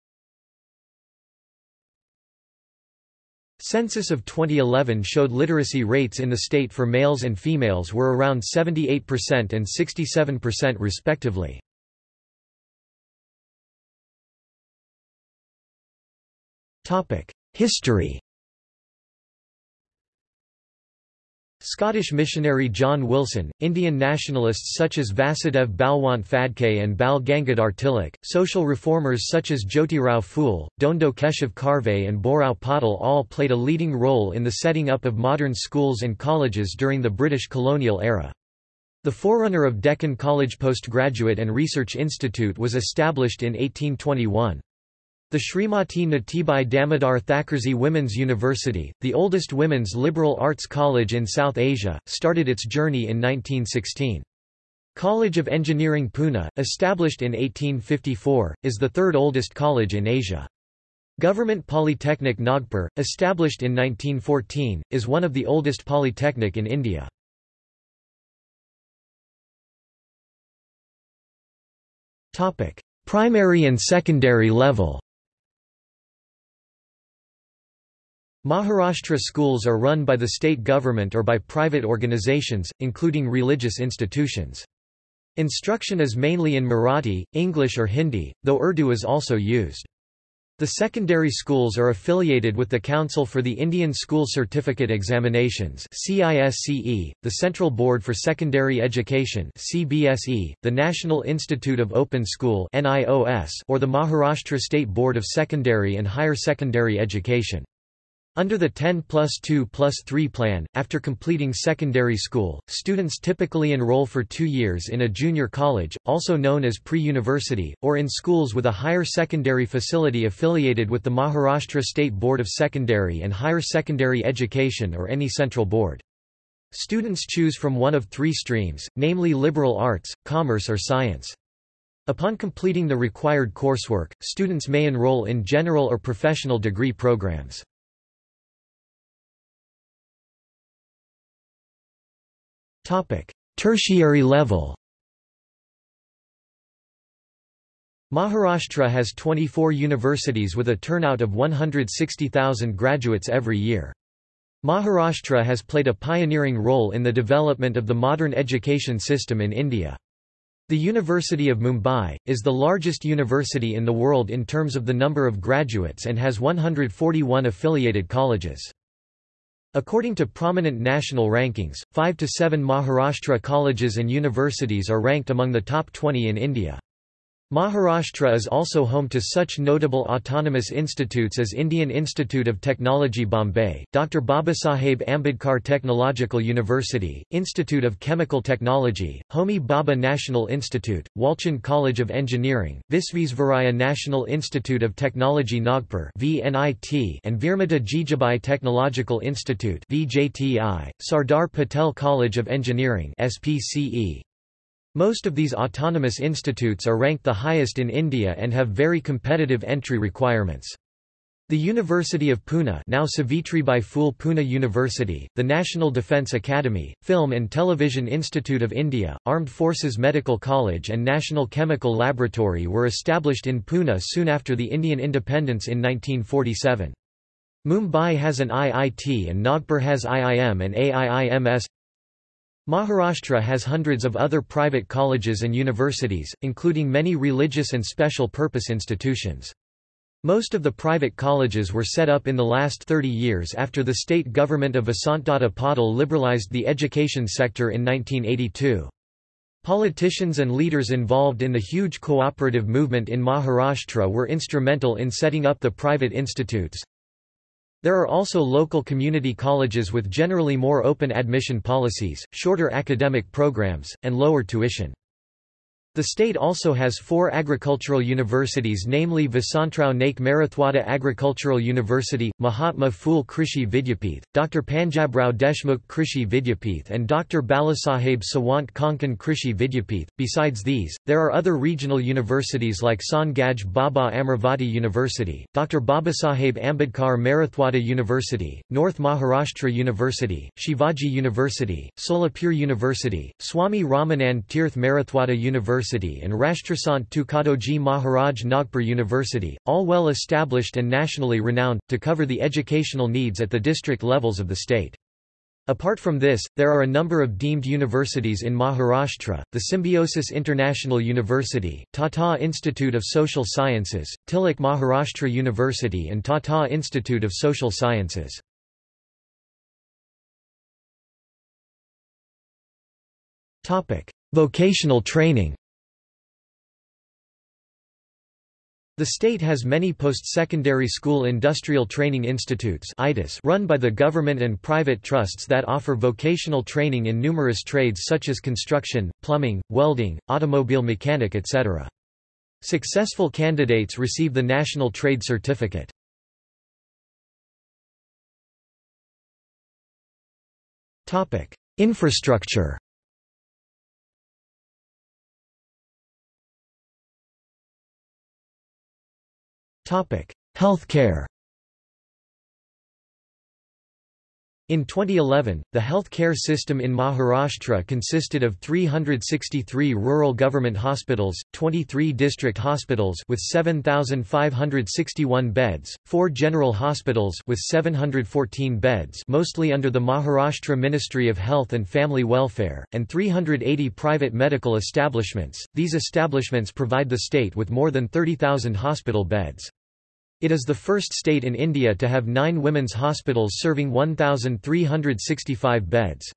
Census of 2011 showed literacy rates in the state for males and females were around 78% and 67% respectively. History Scottish missionary John Wilson, Indian nationalists such as Vasudev Balwant Phadke and Bal Gangadhar Tilak, social reformers such as Jyotirao Phule, Dhondo Keshav Karve and Bhaurao Patil all played a leading role in the setting up of modern schools and colleges during the British colonial era. The forerunner of Deccan College Postgraduate and Research Institute was established in 1821. The Srimati Nathibai Damodar Thackersey Women's University, the oldest women's liberal arts college in South Asia, started its journey in 1916. College of Engineering Pune, established in 1854, is the third oldest college in Asia. Government Polytechnic Nagpur, established in 1914, is one of the oldest polytechnic in India. Primary and secondary level Maharashtra schools are run by the state government or by private organizations, including religious institutions. Instruction is mainly in Marathi, English or Hindi, though Urdu is also used. The secondary schools are affiliated with the Council for the Indian School Certificate Examinations the Central Board for Secondary Education the National Institute of Open School or the Maharashtra State Board of Secondary and Higher Secondary Education. Under the 10 plus 2 plus 3 plan, after completing secondary school, students typically enroll for two years in a junior college, also known as pre-university, or in schools with a higher secondary facility affiliated with the Maharashtra State Board of Secondary and Higher Secondary Education or any central board. Students choose from one of three streams, namely liberal arts, commerce or science. Upon completing the required coursework, students may enroll in general or professional degree programs. Tertiary level Maharashtra has 24 universities with a turnout of 160,000 graduates every year. Maharashtra has played a pioneering role in the development of the modern education system in India. The University of Mumbai, is the largest university in the world in terms of the number of graduates and has 141 affiliated colleges. According to prominent national rankings, 5 to 7 Maharashtra colleges and universities are ranked among the top 20 in India. Maharashtra is also home to such notable autonomous institutes as Indian Institute of Technology Bombay, Dr. Babasaheb Ambedkar Technological University, Institute of Chemical Technology, Homi Bhabha National Institute, Walchand College of Engineering, Visvesvaraya National Institute of Technology Nagpur and Veermata Jijabai Technological Institute Sardar Patel College of Engineering SPCE, most of these autonomous institutes are ranked the highest in India and have very competitive entry requirements. The University of Pune now Savitribai Phule Pune University, the National Defence Academy, Film and Television Institute of India, Armed Forces Medical College and National Chemical Laboratory were established in Pune soon after the Indian independence in 1947. Mumbai has an IIT and Nagpur has IIM and AIIMS. Maharashtra has hundreds of other private colleges and universities, including many religious and special purpose institutions. Most of the private colleges were set up in the last 30 years after the state government of Vasantdada Patil liberalized the education sector in 1982. Politicians and leaders involved in the huge cooperative movement in Maharashtra were instrumental in setting up the private institutes. There are also local community colleges with generally more open admission policies, shorter academic programs, and lower tuition. The state also has four agricultural universities namely Vasantrao Naik Marathwada Agricultural University, Mahatma Phule Krishi Vidyapith, Dr. Panjabrao Deshmukh Krishi Vidyapith and Dr. Balasaheb Sawant Konkan Krishi Vidyapith. Besides these, there are other regional universities like Sant Gadge Baba Amravati University, Dr. Babasaheb Ambedkar Marathwada University, North Maharashtra University, Shivaji University, Solapur University, Swami Ramanand Tirth Marathwada University University and Rashtrasant Tukadoji Maharaj Nagpur University, all well established and nationally renowned, to cover the educational needs at the district levels of the state. Apart from this, there are a number of deemed universities in Maharashtra, the Symbiosis International University, Tata Institute of Social Sciences, Tilak Maharashtra University and Tata Institute of Social Sciences. Vocational training The state has many post-secondary school industrial training institutes run by the government and private trusts that offer vocational training in numerous trades such as construction, plumbing, welding, automobile mechanic etc. Successful candidates receive the National Trade Certificate. Infrastructure Healthcare In 2011, the health care system in Maharashtra consisted of 363 rural government hospitals, 23 district hospitals with 7,561 beds, 4 general hospitals with 714 beds mostly under the Maharashtra Ministry of Health and Family Welfare, and 380 private medical establishments. These establishments provide the state with more than 30,000 hospital beds. It is the first state in India to have nine women's hospitals serving 1,365 beds.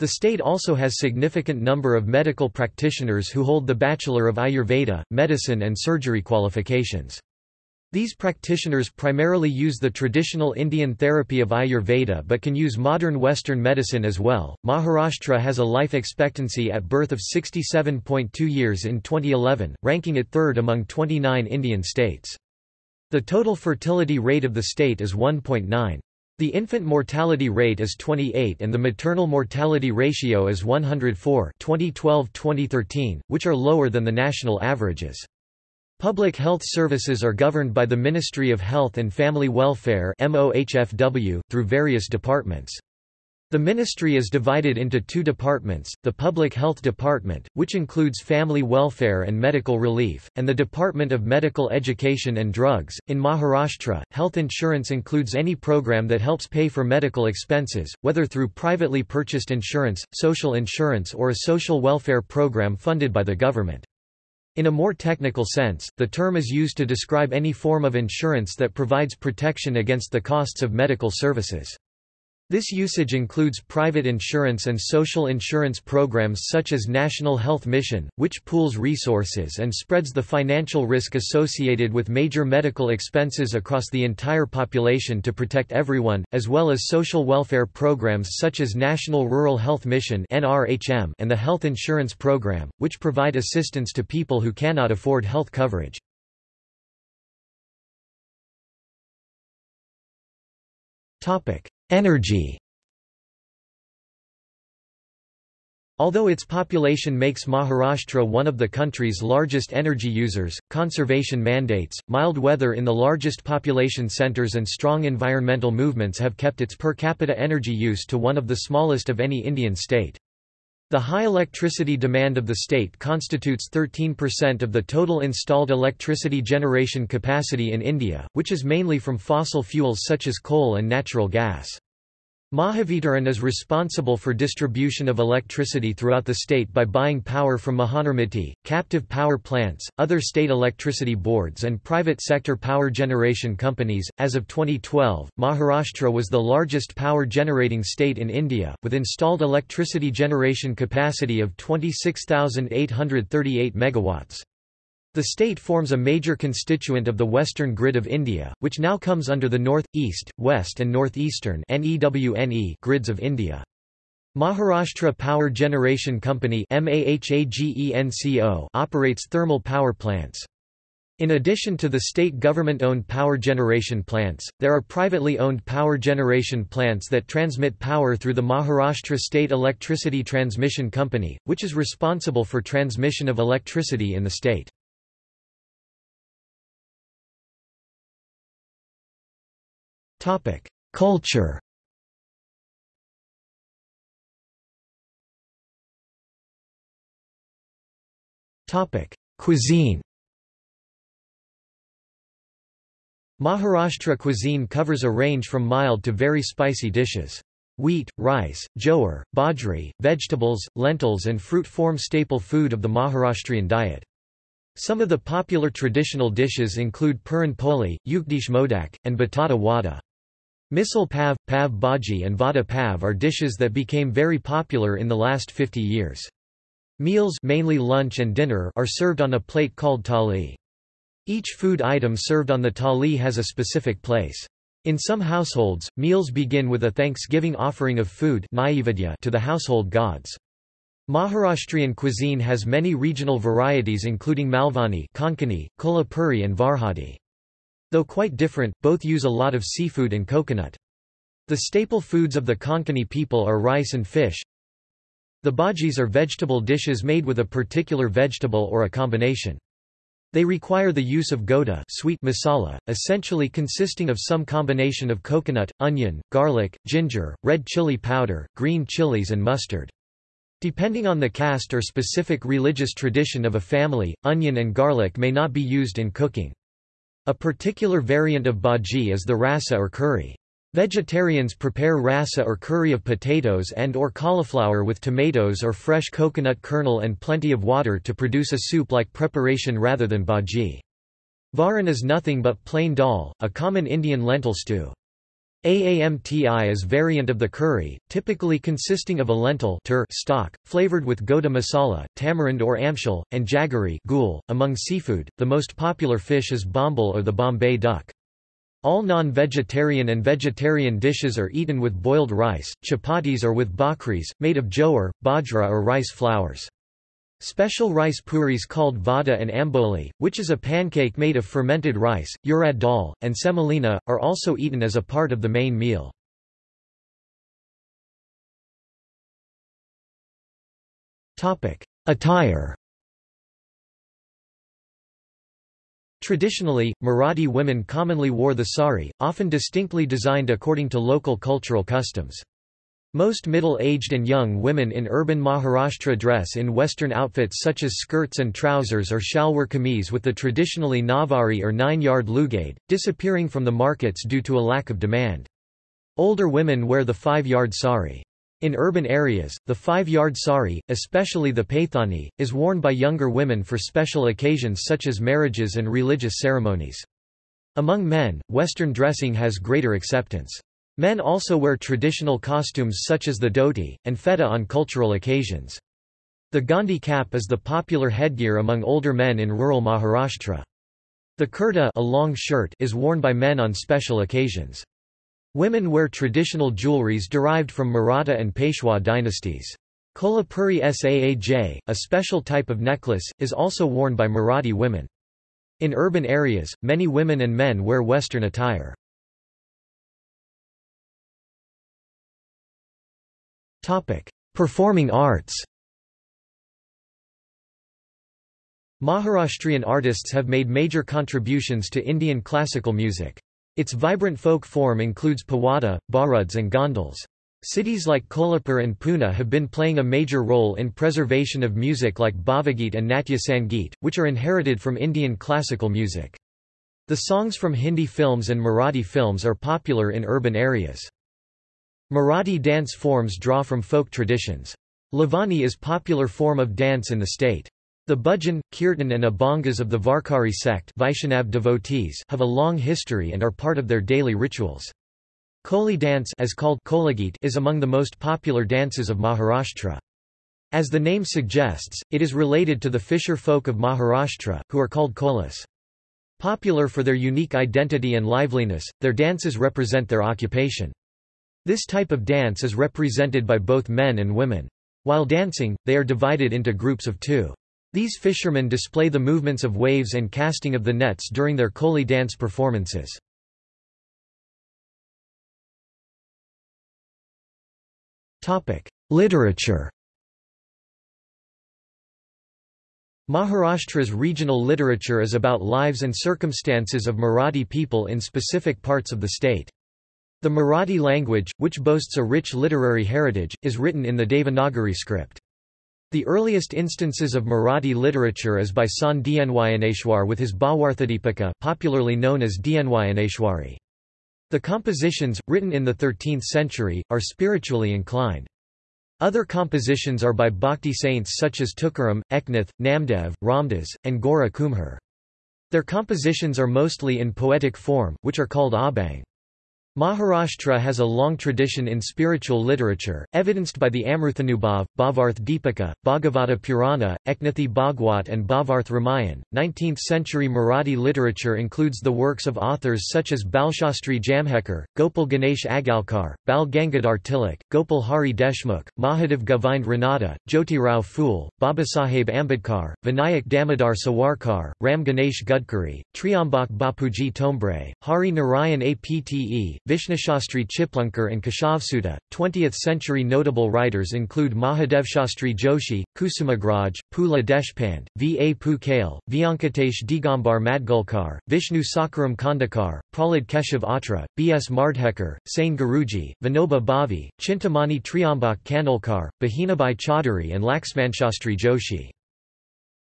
The state also has significant number of medical practitioners who hold the Bachelor of Ayurveda, Medicine and Surgery qualifications. These practitioners primarily use the traditional Indian therapy of Ayurveda but can use modern Western medicine as well. Maharashtra has a life expectancy at birth of 67.2 years in 2011, ranking it third among 29 Indian states. The total fertility rate of the state is 1.9. The infant mortality rate is 28 and the maternal mortality ratio is 104 2012-2013, which are lower than the national averages. Public health services are governed by the Ministry of Health and Family Welfare through various departments. The ministry is divided into two departments, the Public Health Department, which includes family welfare and medical relief, and the Department of Medical Education and Drugs. In Maharashtra, health insurance includes any program that helps pay for medical expenses, whether through privately purchased insurance, social insurance or a social welfare program funded by the government. In a more technical sense, the term is used to describe any form of insurance that provides protection against the costs of medical services. This usage includes private insurance and social insurance programs such as National Health Mission, which pools resources and spreads the financial risk associated with major medical expenses across the entire population to protect everyone, as well as social welfare programs such as National Rural Health Mission and the Health Insurance Program, which provide assistance to people who cannot afford health coverage. Topic: Energy Although its population makes Maharashtra one of the country's largest energy users, conservation mandates, mild weather in the largest population centers and strong environmental movements have kept its per capita energy use to one of the smallest of any Indian state. The high electricity demand of the state constitutes 13% of the total installed electricity generation capacity in India, which is mainly from fossil fuels such as coal and natural gas. Mahavitaran is responsible for distribution of electricity throughout the state by buying power from Mahanirmiti, captive power plants, other state electricity boards, and private sector power generation companies. As of 2012, Maharashtra was the largest power generating state in India, with installed electricity generation capacity of 26,838 megawatts. The state forms a major constituent of the western grid of India, which now comes under the north, east, west and northeastern grids of India. Maharashtra Power Generation Company operates thermal power plants. In addition to the state government-owned power generation plants, there are privately owned power generation plants that transmit power through the Maharashtra State Electricity Transmission Company, which is responsible for transmission of electricity in the state. Topic: Culture. Topic: Cuisine. Maharashtra cuisine covers a range from mild to very spicy dishes. Wheat, rice, jowar, bajri, vegetables, lentils and fruit form staple food of the Maharashtrian diet. Some of the popular traditional dishes include puran poli, ukdiche modak, and batata wada. Misal pav, pav bhaji and vada pav are dishes that became very popular in the last 50 years. Meals mainly lunch and dinner are served on a plate called thali. Each food item served on the thali has a specific place. In some households, meals begin with a thanksgiving offering of food to the household gods. Maharashtrian cuisine has many regional varieties including Malvani, Konkani, Kolhapuri and Varhadi. Though quite different, both use a lot of seafood and coconut. The staple foods of the Konkani people are rice and fish. The bhajis are vegetable dishes made with a particular vegetable or a combination. They require the use of goda sweet masala, essentially consisting of some combination of coconut, onion, garlic, ginger, red chili powder, green chilies and mustard. Depending on the caste or specific religious tradition of a family, onion and garlic may not be used in cooking. A particular variant of bhaji is the rasa or curry. Vegetarians prepare rasa or curry of potatoes and or cauliflower with tomatoes or fresh coconut kernel and plenty of water to produce a soup-like preparation rather than bhaji. Varan is nothing but plain dal, a common Indian lentil stew. Aamti is variant of the curry, typically consisting of a lentil stock, flavored with goda masala, tamarind or amshal, and jaggery. .Among seafood, the most popular fish is bombil or the Bombay duck. All non-vegetarian and vegetarian dishes are eaten with boiled rice, chapatis or with bhakris, made of jowar, bajra or rice flours. Special rice puris called vada and amboli, which is a pancake made of fermented rice, urad dal, and semolina, are also eaten as a part of the main meal. Attire Traditionally, Marathi women commonly wore the sari, often distinctly designed according to local cultural customs. Most middle-aged and young women in urban Maharashtra dress in western outfits such as skirts and trousers or shalwar kameez with the traditionally navari or nine-yard lugade, disappearing from the markets due to a lack of demand. Older women wear the five-yard sari. In urban areas, the five-yard sari, especially the paithani, is worn by younger women for special occasions such as marriages and religious ceremonies. Among men, Western dressing has greater acceptance. Men also wear traditional costumes such as the dhoti, and feta on cultural occasions. The Gandhi cap is the popular headgear among older men in rural Maharashtra. The kurta a long shirt is worn by men on special occasions. Women wear traditional jewelries derived from Maratha and Peshwa dynasties. Kolhapuri Saaj, a special type of necklace, is also worn by Marathi women. In urban areas, many women and men wear Western attire. Topic: Performing arts. Maharashtrian artists have made major contributions to Indian classical music. Its vibrant folk form includes pawada, bharuds and gondhals. Cities like Kolhapur and Pune have been playing a major role in preservation of music like Bhavagit and Natya Sangeet, which are inherited from Indian classical music. The songs from Hindi films and Marathi films are popular in urban areas. Marathi dance forms draw from folk traditions. Lavani is popular form of dance in the state. The bhajan, kirtan and abhangas of the Varkari sect Vaishnav devotees have a long history and are part of their daily rituals. Koli dance as called is among the most popular dances of Maharashtra. As the name suggests, it is related to the fisher folk of Maharashtra, who are called kolis. Popular for their unique identity and liveliness, their dances represent their occupation. This type of dance is represented by both men and women. While dancing, they are divided into groups of two. These fishermen display the movements of waves and casting of the nets during their Koli dance performances. Literature Maharashtra's regional literature is about lives and circumstances of Marathi people in specific parts of the state. The Marathi language, which boasts a rich literary heritage, is written in the Devanagari script. The earliest instances of Marathi literature is by Sant Dnyaneshwar with his Bhawarthadipika popularly known as Dnyaneshwari. The compositions, written in the 13th century, are spiritually inclined. Other compositions are by bhakti saints such as Tukaram, Eknath, Namdev, Ramdas, and Gora Kumhar. Their compositions are mostly in poetic form, which are called abhang. Maharashtra has a long tradition in spiritual literature, evidenced by the Amruthanubhav, Bhavarth Deepika, Bhagavata Purana, Eknathi Bhagwat and Bhavarth Ramayan. 19th-century Marathi literature includes the works of authors such as Balshastri Jambhekar, Gopal Ganesh Agarkar, Bal Gangadhar Tilak, Gopal Hari Deshmukh, Mahadev Govind Ranade, Jyotirao Phule, Babasaheb Ambedkar, Vinayak Damodar Savarkar, Ram Ganesh Gadkari, Triambak Bapuji Thombre, Hari Narayan Apte, Vishnushastri Chiplunkar and Keshavsut. 20th century notable writers include Mahadevshastri Joshi, Kusumagraj, Pula Deshpande, V. A. Pukale, Vyankatesh Digambar Madgulkar, Vishnu Sakharam Khandekar, Prahlad Keshav Atre, B. S. Mardhekar, Sane Guruji, Vinoba Bhave, Chintamani Triambak Khanolkar, Bahinabai Chaudhary and Laxmanshastri Joshi.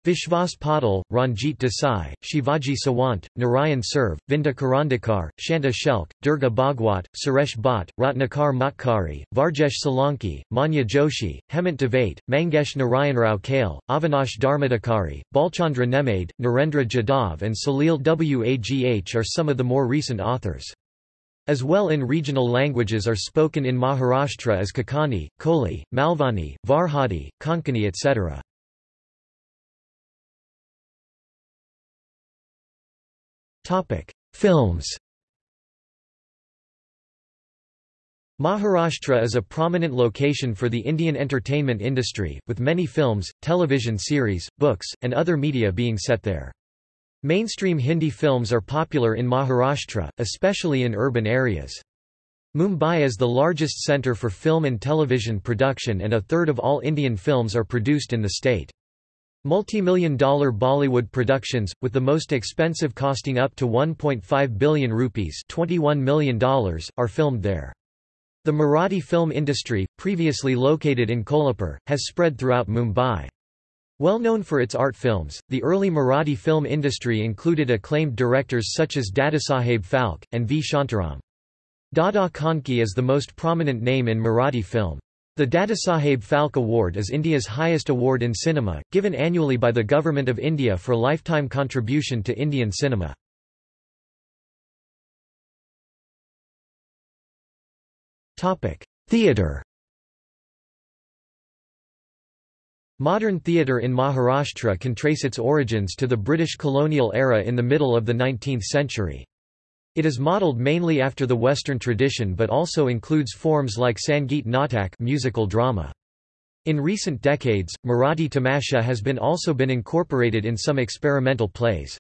Vishwas Patil, Ranjit Desai, Shivaji Sawant, Narayan Surve, Vinda Karandikar, Shanta Shelke, Durga Bhagwat, Suresh Bhatt, Ratnakar Matkari, Varjesh Solanki, Manya Joshi, Hemant Divate, Mangesh Narayanrao Kale, Avinash Dharmadhikari, Bhalchandra Nemade, Narendra Jadhav and Salil Wagh are some of the more recent authors. As well in regional languages are spoken in Maharashtra as Kakani, Koli, Malvani, Varhadi, Konkani etc. Topic: Films. Maharashtra is a prominent location for the Indian entertainment industry, with many films, television series, books, and other media being set there. Mainstream Hindi films are popular in Maharashtra, especially in urban areas. Mumbai is the largest centre for film and television production and a third of all Indian films are produced in the state. Multi-million dollar Bollywood productions, with the most expensive costing up to 1.5 billion rupees $21 million, are filmed there. The Marathi film industry, previously located in Kolhapur, has spread throughout Mumbai. Well known for its art films, the early Marathi film industry included acclaimed directors such as Dadasaheb Phalke, and V. Shantaram. Dada Kondke is the most prominent name in Marathi film. The Dadasaheb Phalke Award is India's highest award in cinema, given annually by the Government of India for lifetime contribution to Indian cinema. Theatre Modern theatre in Maharashtra can trace its origins to the British colonial era in the middle of the 19th century. It is modeled mainly after the Western tradition but also includes forms like Sangeet Natak musical drama. In recent decades, Marathi tamasha has been also been incorporated in some experimental plays.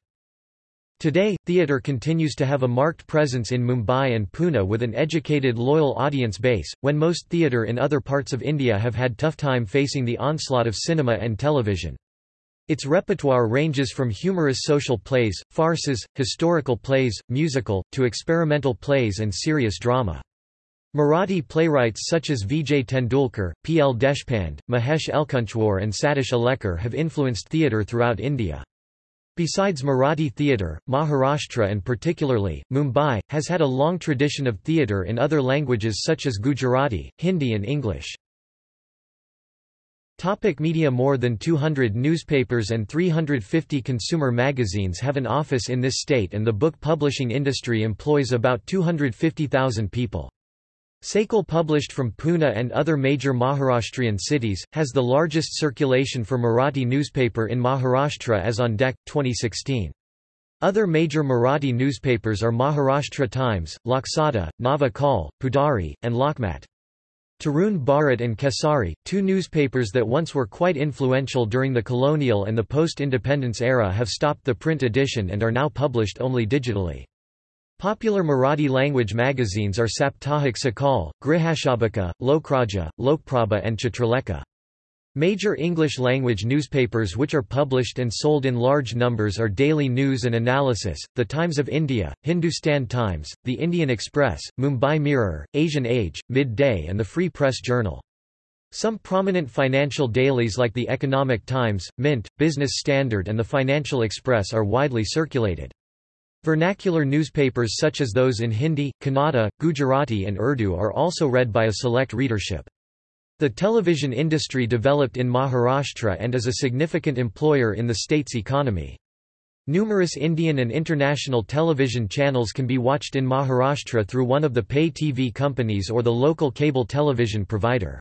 Today, theatre continues to have a marked presence in Mumbai and Pune with an educated loyal audience base, when most theatre in other parts of India have had tough time facing the onslaught of cinema and television. Its repertoire ranges from humorous social plays, farces, historical plays, musical, to experimental plays and serious drama. Marathi playwrights such as Vijay Tendulkar, P. L. Deshpande, Mahesh Elkunchwar and Satish Alekar have influenced theatre throughout India. Besides Marathi theatre, Maharashtra and particularly, Mumbai, has had a long tradition of theatre in other languages such as Gujarati, Hindi and English. Topic media More than 200 newspapers and 350 consumer magazines have an office in this state and the book publishing industry employs about 250,000 people. Sakal published from Pune and other major Maharashtrian cities, has the largest circulation for Marathi newspaper in Maharashtra as on DEC, 2016. Other major Marathi newspapers are Maharashtra Times, Loksatta, Nava Kal, Pudhari, and Lokmat. Tarun Bharat and Kesari, two newspapers that once were quite influential during the colonial and the post-independence era have stopped the print edition and are now published only digitally. Popular Marathi language magazines are Saptahik Sakal, Grihashobhika, Lokrajya, Lokprabha and Chitralekha. Major English-language newspapers which are published and sold in large numbers are Daily News and Analysis, The Times of India, Hindustan Times, The Indian Express, Mumbai Mirror, Asian Age, Mid-Day and the Free Press Journal. Some prominent financial dailies like The Economic Times, Mint, Business Standard and The Financial Express are widely circulated. Vernacular newspapers such as those in Hindi, Kannada, Gujarati and Urdu are also read by a select readership. The television industry developed in Maharashtra and is a significant employer in the state's economy. Numerous Indian and international television channels can be watched in Maharashtra through one of the pay TV companies or the local cable television provider.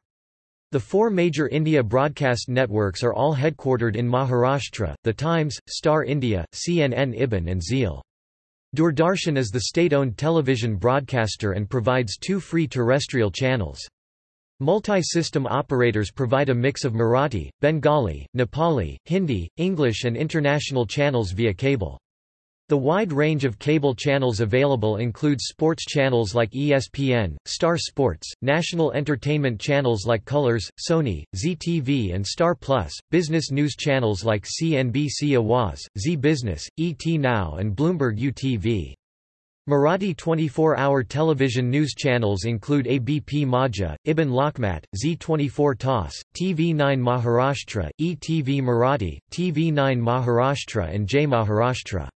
The four major India broadcast networks are all headquartered in Maharashtra, The Times, Star India, CNN IBN and Zeal. Doordarshan is the state-owned television broadcaster and provides two free terrestrial channels. Multi-system operators provide a mix of Marathi, Bengali, Nepali, Hindi, English and international channels via cable. The wide range of cable channels available includes sports channels like ESPN, Star Sports, national entertainment channels like Colors, Sony, Zee TV and Star Plus, business news channels like CNBC Awaz, Zee Business, ET Now and Bloomberg UTV. Marathi 24-hour television news channels include ABP Majha, IBN Lokmat, Zee 24 Taas, TV9 Maharashtra, ETV Marathi, TV9 Maharashtra and Jai Maharashtra.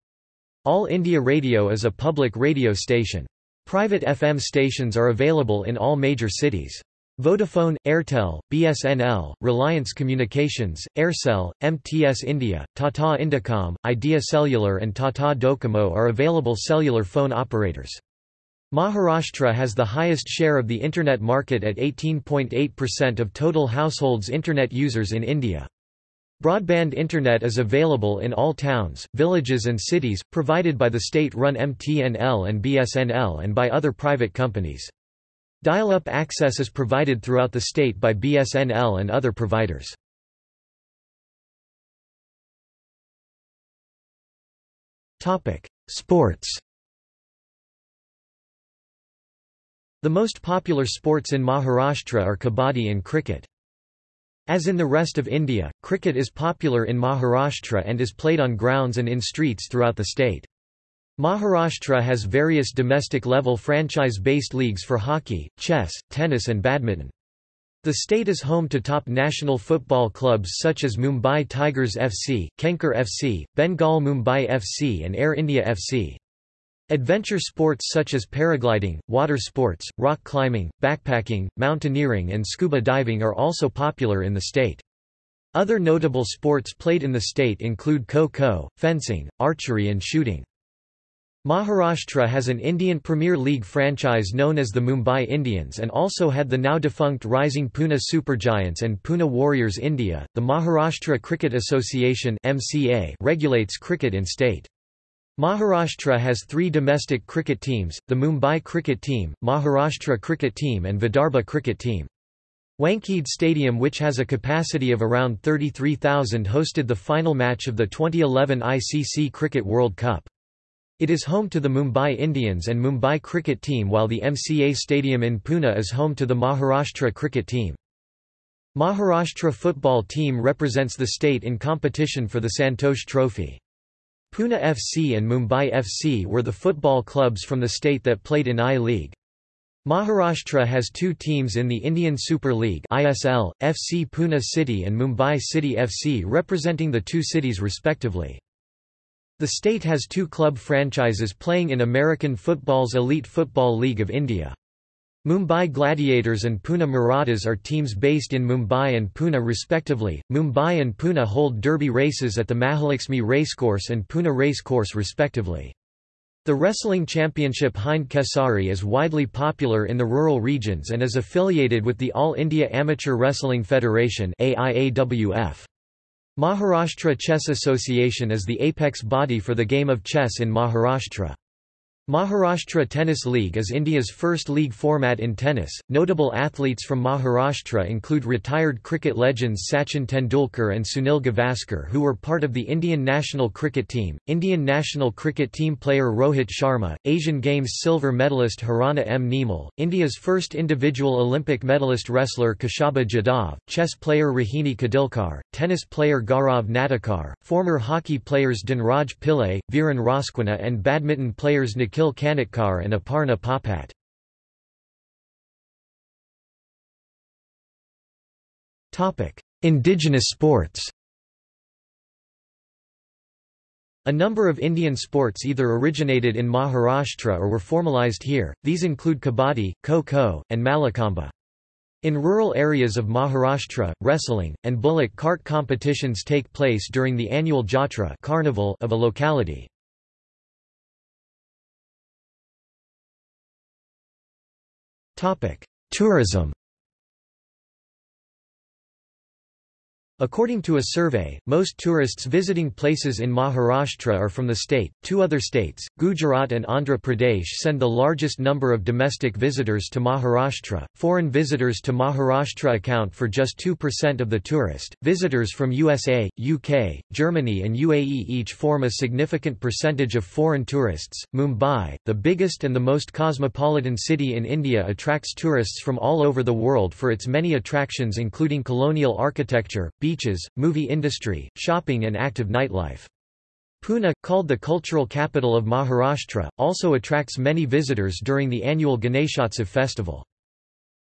All India Radio is a public radio station. Private FM stations are available in all major cities. Vodafone, Airtel, BSNL, Reliance Communications, Aircel, MTS India, Tata Indicom, Idea Cellular and Tata Docomo are available cellular phone operators. Maharashtra has the highest share of the Internet market at 18.8% of total households Internet users in India. Broadband Internet is available in all towns, villages and cities, provided by the state-run MTNL and BSNL and by other private companies. Dial-up access is provided throughout the state by BSNL and other providers. Sports The most popular sports in Maharashtra are kabaddi and cricket. As in the rest of India, cricket is popular in Maharashtra and is played on grounds and in streets throughout the state. Maharashtra has various domestic-level franchise-based leagues for hockey, chess, tennis and badminton. The state is home to top national football clubs such as Mumbai Tigers FC, Kenkre FC, Bengal Mumbai FC and Air India FC. Adventure sports such as paragliding, water sports, rock climbing, backpacking, mountaineering and scuba diving are also popular in the state. Other notable sports played in the state include kho-kho, fencing, archery and shooting. Maharashtra has an Indian Premier League franchise known as the Mumbai Indians and also had the now defunct Rising Pune Supergiants and Pune Warriors India. The Maharashtra Cricket Association (MCA) regulates cricket in state. Maharashtra has three domestic cricket teams, the Mumbai Cricket Team, Maharashtra Cricket Team and Vidarbha Cricket Team. Wankhede Stadium which has a capacity of around 33,000 hosted the final match of the 2011 ICC Cricket World Cup. It is home to the Mumbai Indians and Mumbai cricket team while the MCA Stadium in Pune is home to the Maharashtra cricket team. Maharashtra football team represents the state in competition for the Santosh Trophy. Pune FC and Mumbai FC were the football clubs from the state that played in I-League. Maharashtra has two teams in the Indian Super League ISL, FC Pune City and Mumbai City FC representing the two cities respectively. The state has two club franchises playing in American football's Elite Football League of India. Mumbai Gladiators and Pune Marathas are teams based in Mumbai and Pune respectively. Mumbai and Pune hold derby races at the Mahalakshmi Racecourse and Pune Racecourse respectively. The Wrestling Championship Hind Kesari is widely popular in the rural regions and is affiliated with the All India Amateur Wrestling Federation AIAWF. Maharashtra Chess Association is the apex body for the game of chess in Maharashtra. Maharashtra Tennis League is India's first league format in tennis. Notable athletes from Maharashtra include retired cricket legends Sachin Tendulkar and Sunil Gavaskar, who were part of the Indian national cricket team, Indian national cricket team player Rohit Sharma, Asian Games silver medalist Harana M. Neemal, India's first individual Olympic medalist wrestler Kashaba Jadhav, chess player Rohini Khadilkar, tennis player Gaurav Natekar, former hockey players Dhanraj Pillay, Viren Rasquinha, and badminton players Nikhil Akhil Kanetkar and Aparna Popat. Indigenous sports A number of Indian sports either originated in Maharashtra or were formalized here, these include kabaddi, kho-kho, and mallakhamba. In rural areas of Maharashtra, wrestling, and bullock cart competitions take place during the annual Jatra carnival of a locality. Tourism According to a survey, most tourists visiting places in Maharashtra are from the state. Two other states, Gujarat and Andhra Pradesh, send the largest number of domestic visitors to Maharashtra. Foreign visitors to Maharashtra account for just 2% of the tourist. Visitors from USA, UK, Germany, and UAE each form a significant percentage of foreign tourists. Mumbai, the biggest and the most cosmopolitan city in India, attracts tourists from all over the world for its many attractions including colonial architecture, beaches, movie industry, shopping and active nightlife. Pune, called the cultural capital of Maharashtra, also attracts many visitors during the annual Ganeshotsav festival.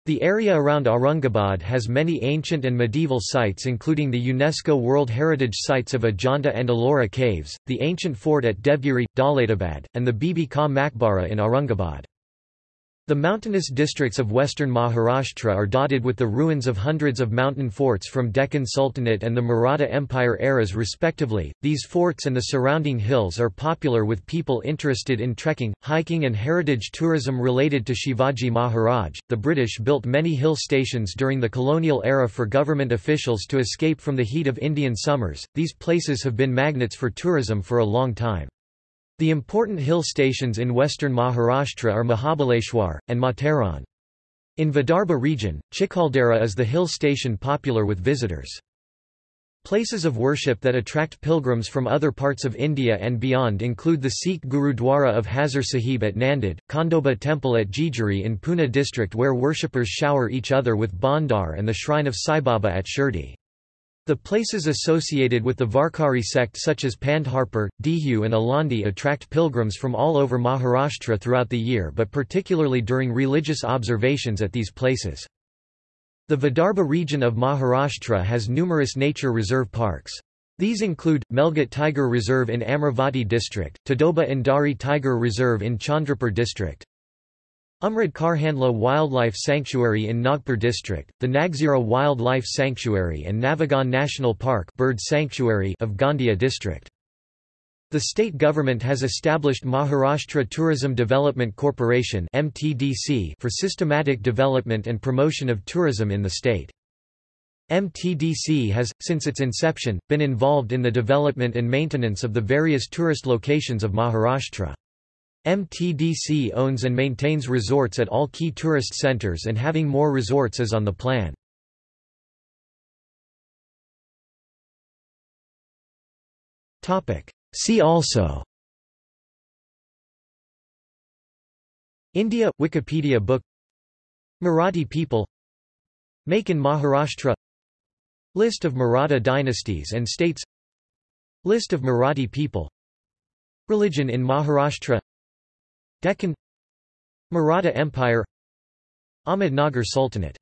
The area around Aurangabad has many ancient and medieval sites including the UNESCO World Heritage Sites of Ajanta and Ellora Caves, the ancient fort at Devgiri, Daulatabad, and the Bibi Ka Maqbara in Aurangabad. The mountainous districts of western Maharashtra are dotted with the ruins of hundreds of mountain forts from Deccan Sultanate and the Maratha Empire eras respectively. These forts and the surrounding hills are popular with people interested in trekking, hiking and heritage tourism related to Shivaji Maharaj. The British built many hill stations during the colonial era for government officials to escape from the heat of Indian summers. These places have been magnets for tourism for a long time. The important hill stations in western Maharashtra are Mahabaleshwar, and Matheran. In Vidarbha region, Chikhaldara is the hill station popular with visitors. Places of worship that attract pilgrims from other parts of India and beyond include the Sikh Gurudwara of Hazur Sahib at Nanded, Khandoba Temple at Jejuri in Pune district where worshippers shower each other with bhandar and the shrine of Sai Baba at Shirdi. The places associated with the Varkari sect such as Pandharpur, Dehu and Alandi attract pilgrims from all over Maharashtra throughout the year but particularly during religious observations at these places. The Vidarbha region of Maharashtra has numerous nature reserve parks. These include, Melghat Tiger Reserve in Amravati district, Tadoba Andhari Tiger Reserve in Chandrapur district, Umred Karhandla Wildlife Sanctuary in Nagpur district, the Nagzira Wildlife Sanctuary and Navegaon National Park Bird Sanctuary of Gondia district. The state government has established Maharashtra Tourism Development Corporation (MTDC) for systematic development and promotion of tourism in the state. MTDC has, since its inception, been involved in the development and maintenance of the various tourist locations of Maharashtra. MTDC owns and maintains resorts at all key tourist centers and having more resorts is on the plan. See also. India – Wikipedia book. Marathi people. Make in Maharashtra. List of Maratha dynasties and states. List of Marathi people. Religion in Maharashtra Deccan Maratha Empire Ahmednagar Sultanate